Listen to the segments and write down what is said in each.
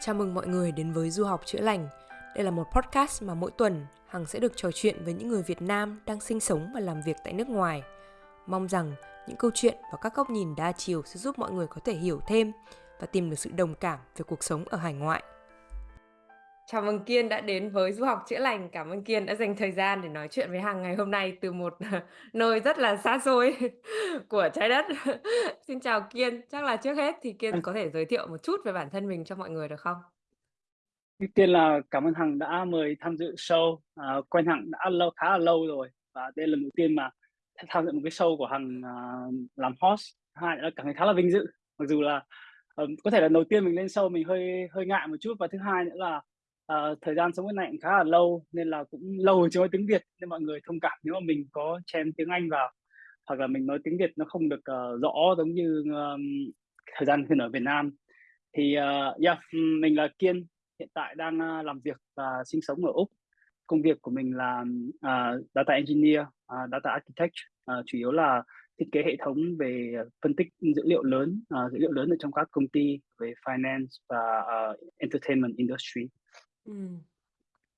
Chào mừng mọi người đến với Du học chữa lành. Đây là một podcast mà mỗi tuần, Hằng sẽ được trò chuyện với những người Việt Nam đang sinh sống và làm việc tại nước ngoài. Mong rằng những câu chuyện và các góc nhìn đa chiều sẽ giúp mọi người có thể hiểu thêm và tìm được sự đồng cảm về cuộc sống ở hải ngoại. Chào mừng Kiên đã đến với Du học chữa lành. Cảm ơn Kiên đã dành thời gian để nói chuyện với Hằng ngày hôm nay từ một nơi rất là xa xôi của trái đất. Xin chào Kiên, chắc là trước hết thì Kiên có thể giới thiệu một chút về bản thân mình cho mọi người được không? Tiên là cảm ơn Hằng đã mời tham dự show. À, quen Hằng đã lâu khá là lâu rồi và đây là lần đầu tiên mà tham dự một cái show của Hằng à, làm host. Hai là cảm thấy khá là vinh dự. Mặc dù là um, có thể là đầu tiên mình lên show mình hơi hơi ngại một chút và thứ hai nữa là uh, thời gian sống bên này cũng khá là lâu nên là cũng lâu chưa nói tiếng Việt nên mọi người thông cảm nếu mà mình có chém tiếng Anh vào hoặc là mình nói tiếng Việt nó không được uh, rõ giống như um, thời gian khi ở Việt Nam thì uh, yeah, mình là Kiên hiện tại đang uh, làm việc và sinh sống ở Úc công việc của mình là uh, data engineer, uh, data architect uh, chủ yếu là thiết kế hệ thống về phân tích dữ liệu lớn, uh, dữ liệu lớn ở trong các công ty về finance và uh, entertainment industry. Ừ.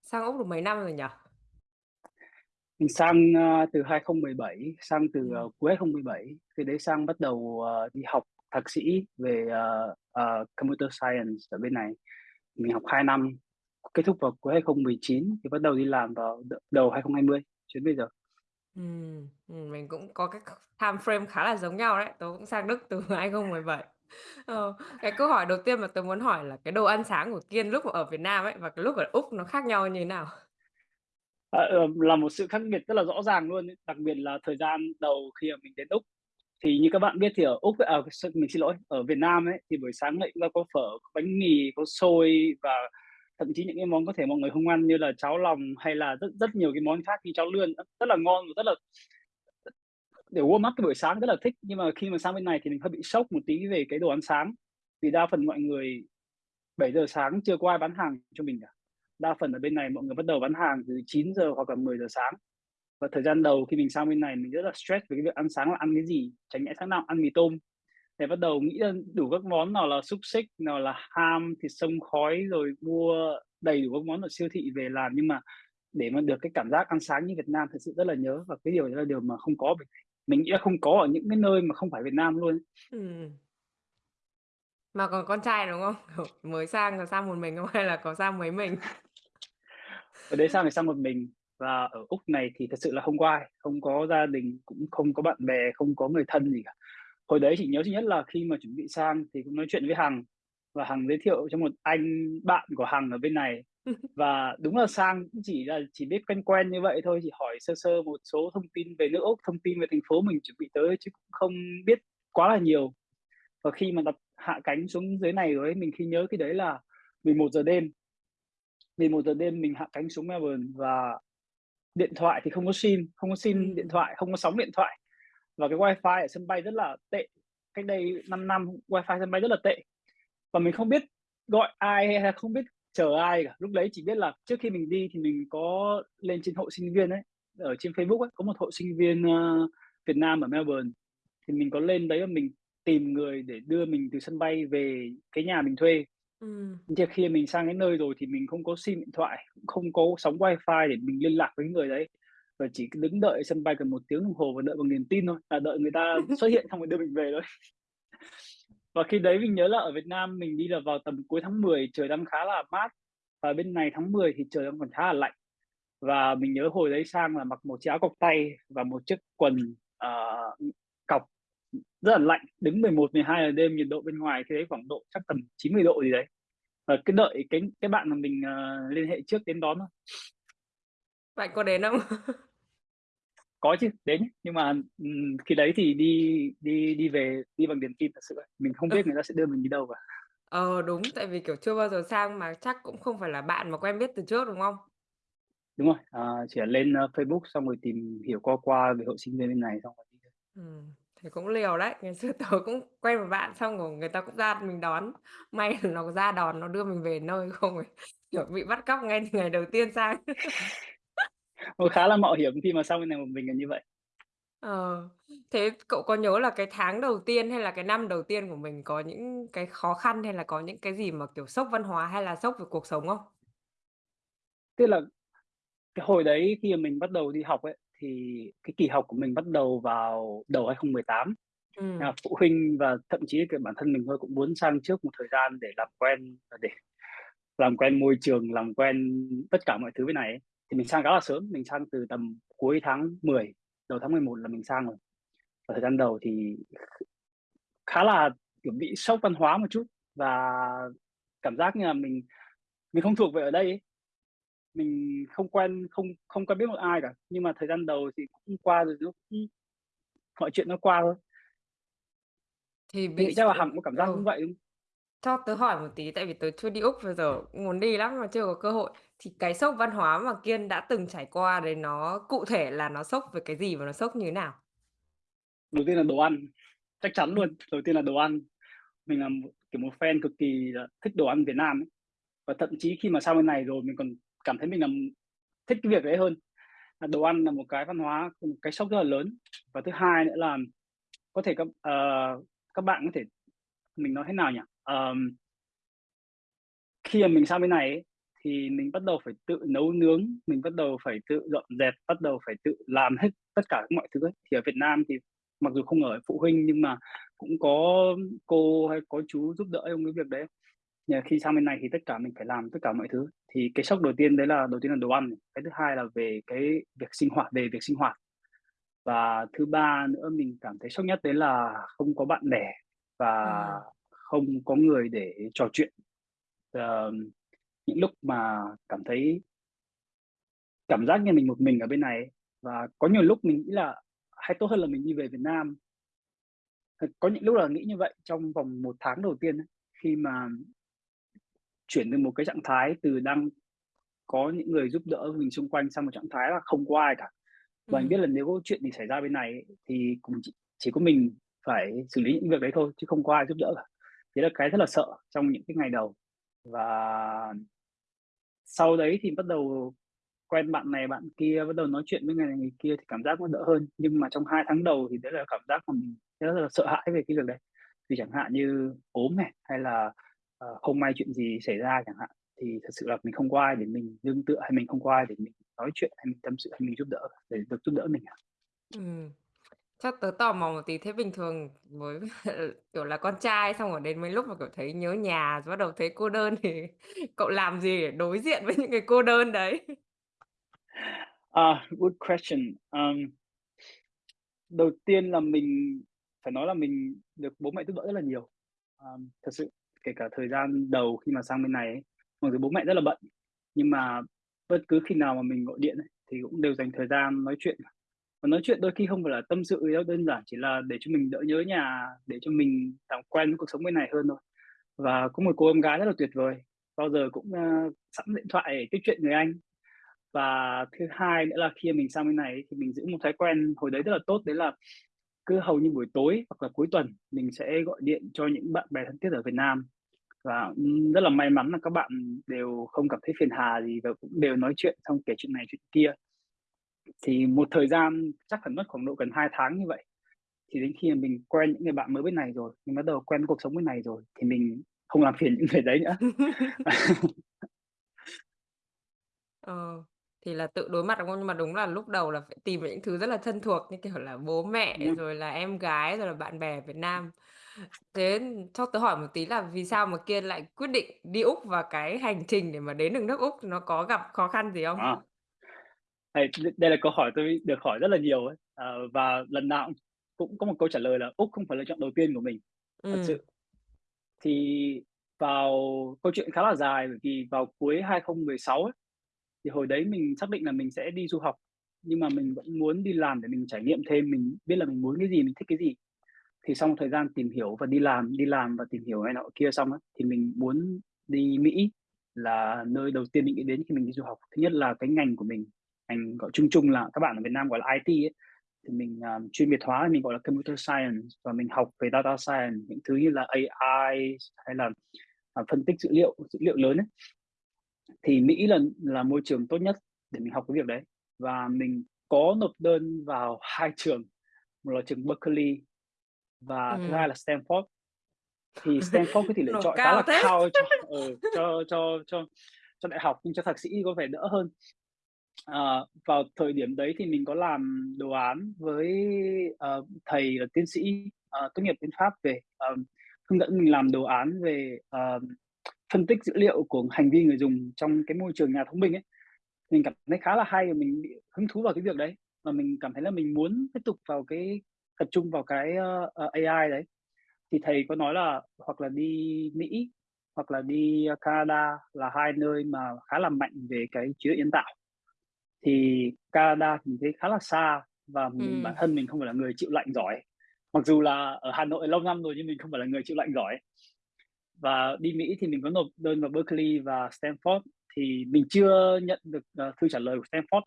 Sang Úc được mấy năm rồi nhỉ? Mình sang uh, từ 2017, sang từ uh, cuối 2017, khi đấy sang bắt đầu uh, đi học thạc sĩ về uh, uh, computer science ở bên này. Mình học 2 năm, kết thúc vào cuối 2019 thì bắt đầu đi làm vào đầu 2020 đến bây giờ. Ừ, mình cũng có cái time frame khá là giống nhau đấy. Tớ cũng sang Đức từ 2017. Ờ, cái câu hỏi đầu tiên mà tớ muốn hỏi là cái đồ ăn sáng của Kiên lúc mà ở Việt Nam ấy và cái lúc ở Úc nó khác nhau như thế nào? À, là một sự khác biệt rất là rõ ràng luôn, đặc biệt là thời gian đầu khi mà mình đến Úc. Thì như các bạn biết thì ở Úc à, mình xin lỗi, ở Việt Nam ấy thì buổi sáng lại có phở, có bánh mì, có xôi và thậm chí những cái món có thể mọi người không ăn như là cháo lòng hay là rất rất nhiều cái món khác như cháo lươn rất là ngon và rất là để warm up cái buổi sáng rất là thích. Nhưng mà khi mà sang bên này thì mình hơi bị sốc một tí về cái đồ ăn sáng. Vì đa phần mọi người 7 giờ sáng chưa có ai bán hàng cho mình cả. Đa phần ở bên này mọi người bắt đầu bán hàng từ 9 giờ hoặc là 10 giờ sáng. Và thời gian đầu khi mình sang bên này mình rất là stress về cái việc ăn sáng là ăn cái gì, tránh nhẽ sáng nào, ăn mì tôm. Để bắt đầu nghĩ đủ các món, nào là xúc xích, nào là ham, thịt sông khói, rồi mua đầy đủ các món ở siêu thị về làm. Nhưng mà để mà được cái cảm giác ăn sáng như Việt Nam thật sự rất là nhớ. Và cái điều đó là điều mà không có mình nghĩ là không có ở những cái nơi mà không phải Việt Nam luôn Ừm. Mà còn con trai, đúng không? mới sang có sang một mình không hay là có sang mấy mình? Ở đấy sang thì sang một mình và ở Úc này thì thật sự là không có ai, không có gia đình, cũng không có bạn bè, không có người thân gì cả. Hồi đấy chỉ nhớ duy nhất là khi mà chuẩn bị sang thì cũng nói chuyện với Hằng và Hằng giới thiệu cho một anh bạn của Hằng ở bên này và đúng là sang chỉ là chỉ biết quen quen như vậy thôi, chỉ hỏi sơ sơ một số thông tin về nước Úc, thông tin về thành phố mình chuẩn bị tới chứ cũng không biết quá là nhiều. Và khi mà đặt hạ cánh xuống dưới này rồi ấy, mình khi nhớ cái đấy là 11 giờ đêm. 11 giờ đêm mình hạ cánh xuống Melbourne và điện thoại thì không có sim, không có sim điện thoại, không có sóng điện thoại. Và cái wifi ở sân bay rất là tệ. Cách đây 5 năm wifi sân bay rất là tệ. Và mình không biết gọi ai hay không biết chờ ai cả. Lúc đấy chỉ biết là trước khi mình đi thì mình có lên trên hội sinh viên ấy, ở trên Facebook ấy, có một hội sinh viên uh, Việt Nam ở Melbourne. Thì mình có lên đấy và mình tìm người để đưa mình từ sân bay về cái nhà mình thuê. Ừm. Nhưng khi mình sang cái nơi rồi thì mình không có sim điện thoại, không có sóng wifi để mình liên lạc với người đấy. Và chỉ đứng đợi sân bay gần một tiếng đồng hồ và đợi bằng niềm tin thôi, là đợi người ta xuất hiện xong rồi đưa mình về thôi. Và khi đấy mình nhớ là ở Việt Nam mình đi là vào tầm cuối tháng 10 trời đang khá là mát, và bên này tháng 10 thì trời đang còn khá là lạnh. Và mình nhớ hồi đấy sang là mặc một chiếc áo cộc tay và một chiếc quần, uh, cọc rất là lạnh, đứng 11, 12 giờ đêm nhiệt độ bên ngoài thế đấy khoảng độ chắc tầm 90 độ gì đấy. Và cứ đợi cái cái bạn mà mình, uh, liên hệ trước đến đón thôi. Bạn có đến không? Có chứ, đến nhưng mà, khi đấy thì đi đi đi về đi bằng niềm tin thật sự ấy, mình không biết người ta sẽ đưa mình đi đâu cả. Ờ, đúng, tại vì, kiểu, chưa bao giờ sang mà chắc cũng không phải là bạn mà quen biết từ trước, đúng không? Đúng rồi, ờ, chỉ là lên, ơ, Facebook xong rồi tìm hiểu qua qua về hội sinh viên bên này xong rồi đi thôi. Ừm, thế cũng liều đấy. Ngày xưa tớ cũng quen một bạn xong rồi người ta cũng ra mình đón. May là nó ra đón, nó đưa mình về nơi không kiểu, bị bắt cóc ngay từ ngày đầu tiên sang. Nó khá là mạo hiểm khi mà sang bên này một mình là như vậy. Ờ, thế cậu có nhớ là cái tháng đầu tiên hay là cái năm đầu tiên của mình có những cái khó khăn hay là có những cái gì mà, kiểu, sốc văn hóa hay là sốc về cuộc sống không? Tức là cái hồi đấy khi mà mình bắt đầu đi học ấy, thì cái kỳ học của mình bắt đầu vào đầu 2018. Nên Ừm. là phụ huynh và thậm chí cả bản thân mình thôi cũng muốn sang trước một thời gian để làm quen để làm quen môi trường, làm quen tất cả mọi thứ bên này ấy. Thì mình sang khá là sớm, mình sang từ tầm cuối tháng 10, đầu tháng 11 là mình sang rồi. Và thời gian đầu thì khá là, kiểu, bị sốc văn hóa một chút và cảm giác như là mình mình không thuộc về ở đây ấy. Mình không quen không không quen biết một ai cả, nhưng mà thời gian đầu thì cũng qua rồi nó cũng mọi chuyện nó qua thôi. Thì Mình bị chắc là Hằng có cảm giác ừ. giống vậy không? Cho tớ hỏi một tí tại vì tớ chưa đi Úc bao giờ, muốn đi lắm mà chưa có cơ hội. Thì cái sốc văn hóa mà Kiên đã từng trải qua đấy nó cụ thể là nó sốc về cái gì và nó sốc như thế nào? Đầu tiên là đồ ăn, chắc chắn luôn, đầu tiên là đồ ăn. Mình là một, kiểu, một fan cực kỳ thích đồ ăn Việt Nam ấy. Và thậm chí khi mà sang bên này rồi mình còn cảm thấy mình là thích cái việc đấy hơn. Đồ ăn là một cái văn hóa, một cái sốc rất là lớn. Và thứ hai nữa là có thể các uh, các bạn có thể mình nói thế nào nhỉ? Ờm khi mà mình sang bên này ấy, thì mình bắt đầu phải tự nấu nướng, mình bắt đầu phải tự dọn dẹp, bắt đầu phải tự làm hết tất cả mọi thứ ấy. Thì ở Việt Nam thì mặc dù không ở phụ huynh nhưng mà cũng có cô hay có chú giúp đỡ trong cái việc đấy. Nhưng mà khi sang bên này thì tất cả mình phải làm tất cả mọi thứ. Thì cái sốc đầu tiên đấy là đầu tiên là đồ ăn cái thứ hai là về cái việc sinh hoạt về việc sinh hoạt. Và thứ ba nữa mình cảm thấy sốc nhất đấy là không có bạn bè và Ừm. không có người để trò chuyện. Ờm, những lúc mà cảm thấy cảm giác như mình một mình ở bên này và có nhiều lúc mình nghĩ là hay tốt hơn là mình đi về Việt Nam. Có những lúc là nghĩ như vậy trong vòng 1 tháng đầu tiên ấy, khi mà chuyển từ một cái trạng thái từ đang có những người giúp đỡ mình xung quanh sang một trạng thái là không có ai cả. Và mình biết Ừm. là nếu có chuyện gì xảy ra bên này thì cũng chỉ chỉ có mình phải xử lý những việc đấy thôi, chứ không có ai giúp đỡ cả. Đấy là cái rất là sợ trong những cái ngày đầu. Và sau đấy thì bắt đầu quen bạn này bạn kia, bắt đầu nói chuyện với người này người kia thì cảm giác nó đỡ hơn. Nhưng mà trong hai tháng đầu thì đấy là cảm giác mà mình rất là sợ hãi về cái việc đấy. Vì chẳng hạn như ốm này, hay là, uh, không may chuyện gì xảy ra chẳng hạn, thì thật sự là mình không có ai để mình nương tựa, hay mình không có ai để mình nói chuyện, hay mình tâm sự, hay mình giúp đỡ để được giúp đỡ mình ừ. Chắc tớ tò mò một tí, thế bình thường với kiểu là, con trai xong rồi đến mấy lúc mà, kiểu, thấy nhớ nhà rồi bắt đầu thấy cô đơn thì cậu làm gì để đối diện với những cái cô đơn đấy? À, good question. Ờm. Đầu tiên là mình phải nói là mình được bố mẹ giúp đỡ rất là nhiều. Ờm, thật sự, kể cả thời gian đầu khi mà sang bên này ấy, mặc dù bố mẹ rất là bận, nhưng mà bất cứ khi nào mà mình gọi điện ấy, thì cũng đều dành thời gian nói chuyện. Và nói chuyện đôi khi không phải là tâm sự gì đâu, đơn giản chỉ là để cho mình đỡ nhớ nhà, để cho mình làm quen với cuộc sống bên này hơn thôi. Và có một cô em gái rất là tuyệt vời, bao giờ cũng, ơ, sẵn điện thoại để tiếp chuyện người Anh. Và thứ hai nữa là khi mình sang bên này ấy, thì mình giữ một thói quen hồi đấy rất là tốt, đấy là cứ hầu như buổi tối hoặc là cuối tuần mình sẽ gọi điện cho những bạn bè thân thiết ở Việt Nam. Và, ừm, rất là may mắn là các bạn đều không cảm thấy phiền hà gì và cũng đều nói chuyện xong kể chuyện này chuyện kia. Thì một thời gian chắc phải mất khoảng độ gần 2 tháng như vậy, thì đến khi mình quen những người bạn mới bên này rồi, mình bắt đầu quen cuộc sống bên này rồi thì mình không làm phiền những người đấy nữa. Ờ, thì là tự đối mặt, đúng không? Nhưng mà đúng là lúc đầu là phải tìm những thứ rất là thân thuộc như kiểu là bố mẹ, rồi. rồi là em gái, rồi là bạn bè Việt Nam. Thế cho tớ hỏi một tí là vì sao mà Kiên lại quyết định đi Úc và cái hành trình để mà đến được nước Úc nó có gặp khó khăn gì không? À. Đây đ đây là câu hỏi tôi được hỏi rất là nhiều ấy, ờ, và lần nào cũng cũng có một câu trả lời là Úc không phải lựa chọn đầu tiên của mình, thật Ừm. sự. Thì vào câu chuyện khá là dài bởi vì vào cuối 2016 ấy, thì hồi đấy mình xác định là mình sẽ đi du học, nhưng mà mình vẫn muốn đi làm để mình trải nghiệm thêm, mình biết là mình muốn cái gì, mình thích cái gì. Thì sau một thời gian tìm hiểu và đi làm, đi làm và tìm hiểu này nọ kia xong á, thì mình muốn đi Mỹ là nơi đầu tiên mình nghĩ đến khi mình đi du học. Thứ nhất là cái ngành của mình, ngành gọi chung chung là các bạn ở Việt Nam gọi là IT ấy, thì mình, à, chuyên biệt hóa mình gọi là Computer Science và mình học về Data Science, những thứ như là AI hay là, à, phân tích dữ liệu, dữ liệu lớn ấy. Thì Mỹ là là môi trường tốt nhất để mình học cái việc đấy và mình có nộp đơn vào 2 trường. một là trường Berkeley và thứ hai là Stanford. Thì Stanford cái tỷ lệ chọi khá là thế. cao cho ừ, cho cho cho cho đại học, nhưng cho thạc sĩ có vẻ đỡ hơn. Ờ, vào thời điểm đấy thì mình có làm đồ án với, ờ, thầy là tiến sĩ, ờ, tốt nghiệp bên Pháp về, ờm, hướng dẫn mình làm đồ án về, ờm, phân tích dữ liệu của hành vi người dùng trong cái môi trường nhà thông minh ấy. Mình cảm thấy khá là hay và mình bị hứng thú vào cái việc đấy, và mình cảm thấy là mình muốn tiếp tục vào cái tập trung vào cái, ơ, ờ, ờ AI đấy. Thì thầy có nói là hoặc là đi Mỹ hoặc là đi, a, Canada là hai nơi mà khá là mạnh về cái trí tuệ nhân tạo. Thì Canada thì mình thấy khá là xa và mình bản Ừm. thân mình không phải là người chịu lạnh giỏi. Mặc dù là ở Hà Nội lâu năm rồi nhưng mình không phải là người chịu lạnh giỏi. Và đi Mỹ thì mình có nộp đơn vào Berkeley và Stanford, thì mình chưa nhận được, ờ, thư trả lời của Stanford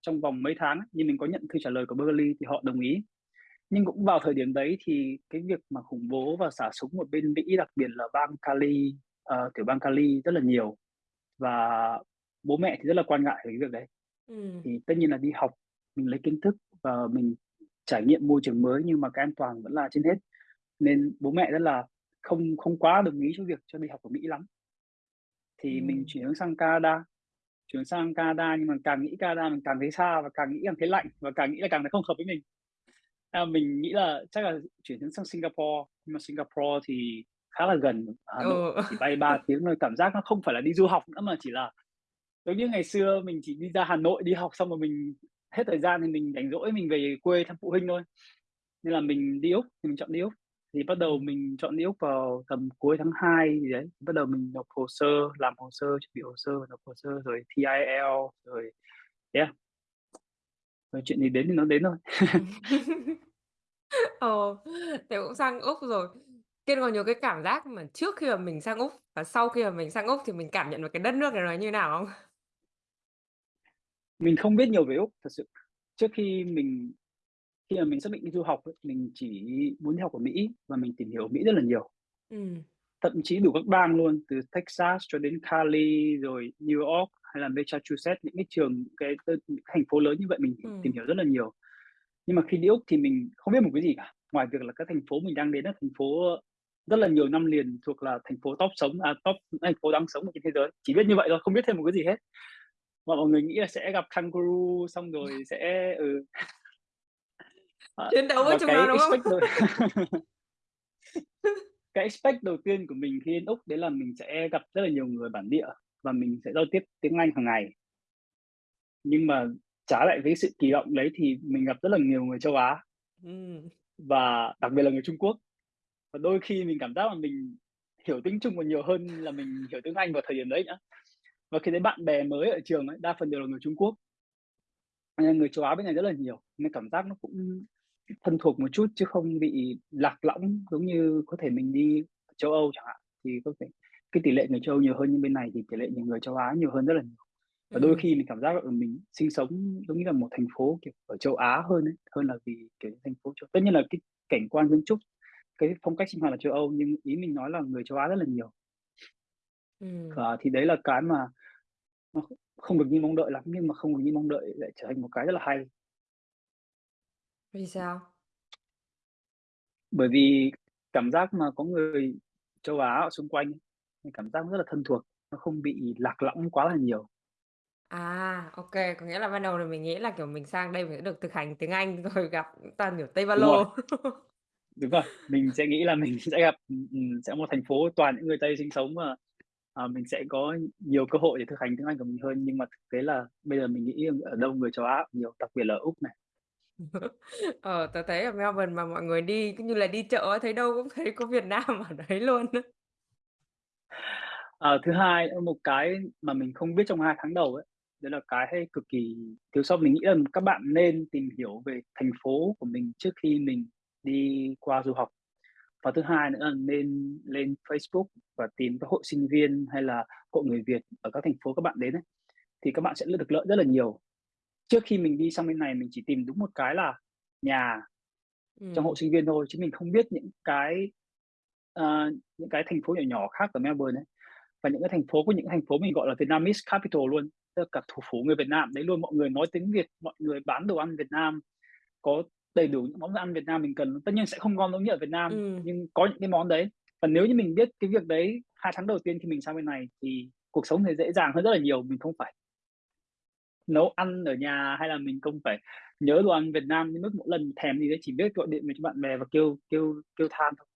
trong vòng mấy tháng, nhưng mình có nhận thư trả lời của Berkeley thì họ đồng ý. Nhưng cũng vào thời điểm đấy thì cái việc mà khủng bố và xả súng ở bên Mỹ, đặc biệt là bang Cali, ờ, tiểu bang Cali rất là nhiều, và bố mẹ thì rất là quan ngại về cái việc đấy. Ừm. Thì tất nhiên là đi học, mình lấy kiến thức và mình trải nghiệm môi trường mới nhưng mà cái an toàn vẫn là trên hết. Nên bố mẹ rất là không không quá đồng ý cho việc cho đi học ở Mỹ lắm. Thì mình Ừm. chuyển hướng sang Canada, chuyển sang Canada nhưng mà càng nghĩ Canada mình càng thấy xa và càng nghĩ càng thấy lạnh và càng nghĩ là càng thấy không hợp với mình. À, mình nghĩ là chắc là chuyển hướng sang Singapore, nhưng mà Singapore thì khá là gần Hà Nội, Ừ. chỉ bay 3 tiếng thôi, cảm giác nó không phải là đi du học nữa mà chỉ là giống như ngày xưa mình chỉ đi ra Hà Nội đi học xong rồi mình hết thời gian thì mình rảnh rỗi mình về quê thăm phụ huynh thôi. Nên là mình đi Úc, thì mình chọn đi Úc. Thì bắt đầu mình chọn đi Úc vào tầm cuối tháng 2 gì đấy, bắt đầu mình nộp hồ sơ, làm hồ sơ, chuẩn bị hồ sơ, nộp hồ sơ rồi thi IELTS rồi yeah. Rồi chuyện gì đến thì nó đến thôi. Ồ, thế cũng sang Úc rồi. Kiên còn nhiều cái cảm giác mà trước khi mà mình sang Úc và sau khi mà mình sang Úc thì mình cảm nhận được cái đất nước này nó như nào không? Mình không biết nhiều về Úc, thật sự. Trước khi mình khi mà mình xác định đi du học ấy, mình chỉ muốn đi học ở Mỹ và mình tìm hiểu Mỹ rất là nhiều. Ừm. Thậm chí đủ các bang luôn, từ Texas cho đến Cali, rồi New York hay là Massachusetts, những cái trường, cái t thành phố lớn như vậy mình Ừm. tìm hiểu rất là nhiều. Nhưng mà khi đi Úc thì mình không biết một cái gì cả, ngoài việc là cái thành phố mình đang đến là thành phố, rất là nhiều năm liền thuộc là thành phố top sống à, top thành phố đáng sống ở trên thế giới, chỉ biết như vậy thôi, không biết thêm một cái gì hết. Và mọi người nghĩ là sẽ gặp kangaroo xong rồi sẽ ừ. Ờ, Chiến đấu với chúng nó, đúng không? cái expect đầu tiên của mình khi đến Úc đấy là mình sẽ gặp rất là nhiều người bản địa và mình sẽ giao tiếp tiếng Anh hàng ngày. Nhưng mà trái lại với sự kỳ vọng đấy thì mình gặp rất là nhiều người châu Á. Ừm. Và đặc biệt là người Trung Quốc. Và đôi khi mình cảm giác là mình hiểu tiếng Trung còn nhiều hơn là mình hiểu tiếng Anh vào thời điểm đấy nữa. Và khi thấy bạn bè mới ở trường ấy, đa phần đều là người Trung Quốc. Nên người châu Á bên này rất là nhiều, nên cảm giác nó cũng thân thuộc một chút chứ không bị lạc lõng giống như có thể mình đi châu Âu chẳng hạn, thì có thể cái tỷ lệ người châu Âu nhiều hơn, nhưng bên này thì tỷ lệ nhiều người châu Á nhiều hơn rất là nhiều. Và đôi Ừm. khi mình cảm giác là, ừ, mình sinh sống giống như là một thành phố, kiểu, ở châu Á hơn ấy, hơn là vì, kiểu, thành phố châu tất nhiên là cái cảnh quan kiến trúc, cái phong cách sinh hoạt là châu Âu, nhưng ý mình nói là người châu Á rất là nhiều. Ừm. Ờ, thì đấy là cái mà nó kh không được như mong đợi lắm, nhưng mà không được như mong đợi lại trở thành một cái rất là hay. Vì sao? Bởi vì cảm giác mà có người châu Á ở xung quanh, cảm giác rất là thân thuộc, nó không bị lạc lõng quá là nhiều. À, kê, có nghĩa là ban đầu là mình nghĩ là, kiểu, mình sang đây mình sẽ được thực hành tiếng Anh rồi gặp toàn, kiểu, Tây Ba Đúng rồi. Lô. Đúng rồi, mình sẽ nghĩ là mình sẽ gặp, ừm, ừm, sẽ một thành phố toàn những người Tây sinh sống và, ờ, mình sẽ có nhiều cơ hội để thực hành tiếng Anh của mình hơn. Nhưng mà thực tế là bây giờ mình nghĩ ở đâu người châu Á cũng nhiều, đặc biệt là ở Úc này. Ờ, tớ thấy ở Melbourne mà mọi người đi cứ như là đi chợ ấy, thấy đâu cũng thấy có Việt Nam ở đấy luôn. Ờ, thứ hai một cái mà mình không biết trong 2 tháng đầu ấy, đấy là cái cực kỳ thiếu sót. Mình nghĩ là các bạn nên tìm hiểu về thành phố của mình trước khi mình đi qua du học. Và thứ hai nữa là nên lên Facebook và tìm các hội sinh viên hay là hội người Việt ở các thành phố các bạn đến ấy, thì các bạn sẽ được lợi rất là nhiều. Trước khi mình đi sang bên này mình chỉ tìm đúng một cái là nhà trong hội sinh viên thôi, chứ mình không biết những cái, ờ, những cái thành phố nhỏ nhỏ khác ở Melbourne ấy. Và những cái thành phố có những thành phố mình gọi là Vietnamese capital luôn, tức là cả thủ phủ người Việt Nam đấy luôn, mọi người nói tiếng Việt, mọi người bán đồ ăn Việt Nam, có đầy đủ những món ăn Việt Nam mình cần. Tất nhiên sẽ không ngon giống như ở Việt Nam, Ừm. nhưng có những cái món đấy. Và nếu như mình biết cái việc đấy 2 tháng đầu tiên khi mình sang bên này thì cuộc sống thì dễ dàng hơn rất là nhiều, mình không phải nấu ăn ở nhà hay là mình không phải nhớ đồ ăn Việt Nam đến mức mỗi lần thèm gì đấy chỉ biết gọi điện về cho bạn bè và kêu kêu kêu than thôi.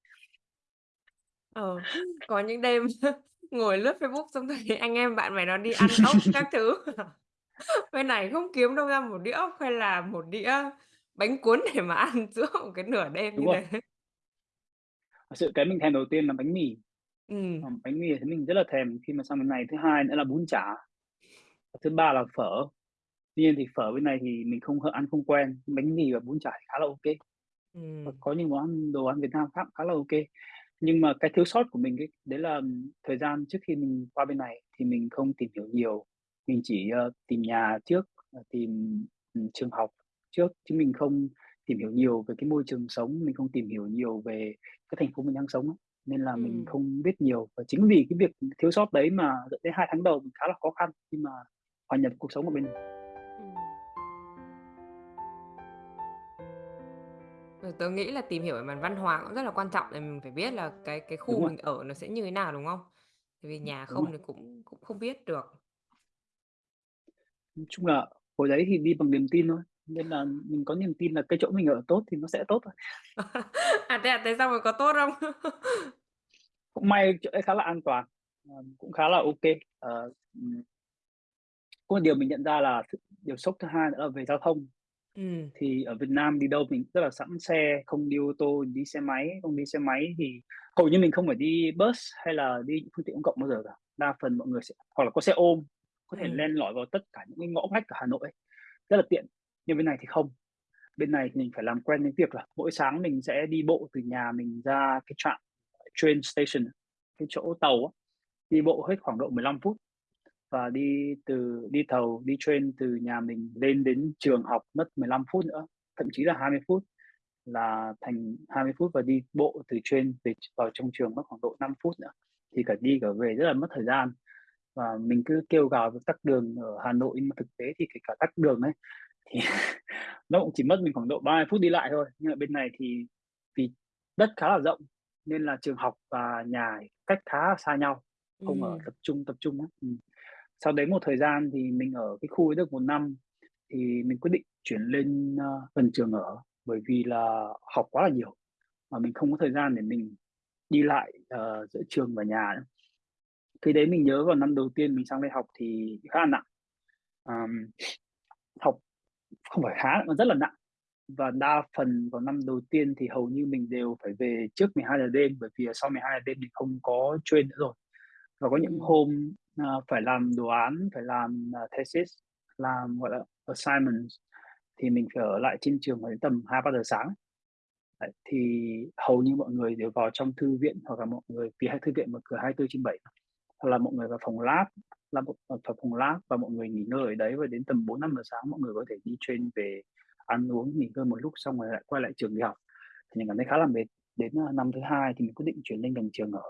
Ờ, có những đêm ngồi lướt Facebook xong thấy anh em bạn bè nó đi ăn ốc các thứ. Bên này không kiếm đâu ra một đĩa ốc hay là một đĩa bánh cuốn để mà ăn giữa một cái nửa đêm Đúng như rồi. thế. Sự cái mình thèm đầu tiên là bánh mì. Ừm. Ờ, bánh mì thì mình rất là thèm khi mà sang bên này. Thứ hai nữa là bún chả. Thứ ba là phở. Tuy nhiên thì phở bên này thì mình không ăn không quen, bánh mì và bún chả thì khá là ô kê. Và Ừm. có những món ăn đồ ăn Việt Nam khác khá là ô kê. Nhưng mà cái thiếu sót của mình ấy, đấy là thời gian trước khi mình qua bên này thì mình không tìm hiểu nhiều. Mình chỉ, ờ, tìm nhà trước, ờ, tìm, ừm, trường học trước, chứ mình không tìm hiểu nhiều về cái môi trường sống, mình không tìm hiểu nhiều về cái thành phố mình đang sống nên là mình Ừm. không biết nhiều. Và chính vì cái việc thiếu sót đấy mà dẫn đến 2 tháng đầu mình khá là khó khăn khi mà hòa nhập cuộc sống ở bên này. Ừm. Ờ, tớ nghĩ là tìm hiểu về mặt văn hóa cũng rất là quan trọng để mình phải biết là cái cái khu rồi. mình ở nó sẽ như thế nào, đúng không? Tại vì nhà Đúng rồi. không thì cũng cũng không biết được. Nói chung là hồi đấy thì đi bằng niềm tin thôi, nên là mình có niềm tin là cái chỗ mình ở tốt thì nó sẽ tốt thôi. À, thế à? Thế xong rồi có tốt không? Cũng may chỗ đấy khá là an toàn, ờ, cũng khá là kê. Ờ. Có một điều mình nhận ra là điều sốc thứ hai nữa là về giao thông. Ừm. Thì ở Việt Nam đi đâu mình rất là sẵn xe, không đi ô tô, đi xe máy, không đi xe máy thì hầu như mình không phải đi bus hay là đi phương tiện công cộng bao giờ cả. Đa phần mọi người sẽ hoặc là có xe ôm, có thể Ừm. len lỏi vào tất cả những cái ngõ ngách ở Hà Nội ấy, rất là tiện. Nhưng bên này thì không, bên này thì mình phải làm quen với việc là mỗi sáng mình sẽ đi bộ từ nhà mình ra cái trạm train station, cái chỗ tàu á, đi bộ hết khoảng độ 15 phút và đi từ đi tàu, đi train từ nhà mình lên đến trường học mất 15 phút nữa, thậm chí là 20 phút là thành 20 phút và đi bộ từ train về vào trong trường mất khoảng độ 5 phút nữa, thì cả đi cả về rất là mất thời gian. Và mình cứ kêu gào việc tắc đường ở Hà Nội, nhưng mà thực tế thì kể cả tắc đường ấy, thì nó cũng chỉ mất mình khoảng độ 30 phút đi lại thôi. Nhưng ở bên này thì vì đất khá là rộng nên là trường học và nhà cách khá là xa nhau, không ở Ừm. tập trung, tập trung á. Ừm. Sau đấy một thời gian thì mình ở cái khu ấy được 1 năm thì mình quyết định chuyển lên, ơ, gần trường ở, bởi vì là học quá là nhiều mà mình không có thời gian để mình đi lại, ờ, giữa trường và nhà nữa. Khi đấy mình nhớ vào năm đầu tiên mình sang đây học thì khá là nặng. Ờm, học không phải khá mà rất là nặng và đa phần vào năm đầu tiên thì hầu như mình đều phải về trước 12:00 đêm, bởi vì sau 12:00 đêm thì không có train nữa rồi. Và có những Ừm. hôm, ờ, phải làm đồ án, phải làm, ờ, thesis, làm, gọi là, assignments thì mình phải ở lại trên trường đến tầm 2:00-3:00 sáng. Đấy, thì hầu như mọi người đều vào trong thư viện hoặc là mọi người vì hai thư viện mở cửa 24/7 mà, hoặc là mọi người vào phòng lab, bộ ờ, vào phòng lab và mọi người nghỉ ngơi ở đấy và đến tầm 4:00-5:00 sáng mọi người có thể đi train về ăn uống, nghỉ ngơi một lúc xong rồi lại quay lại trường đi học. Thì mình cảm thấy khá là mệt. Đến, a, năm thứ hai thì mình quyết định chuyển lên gần trường ở.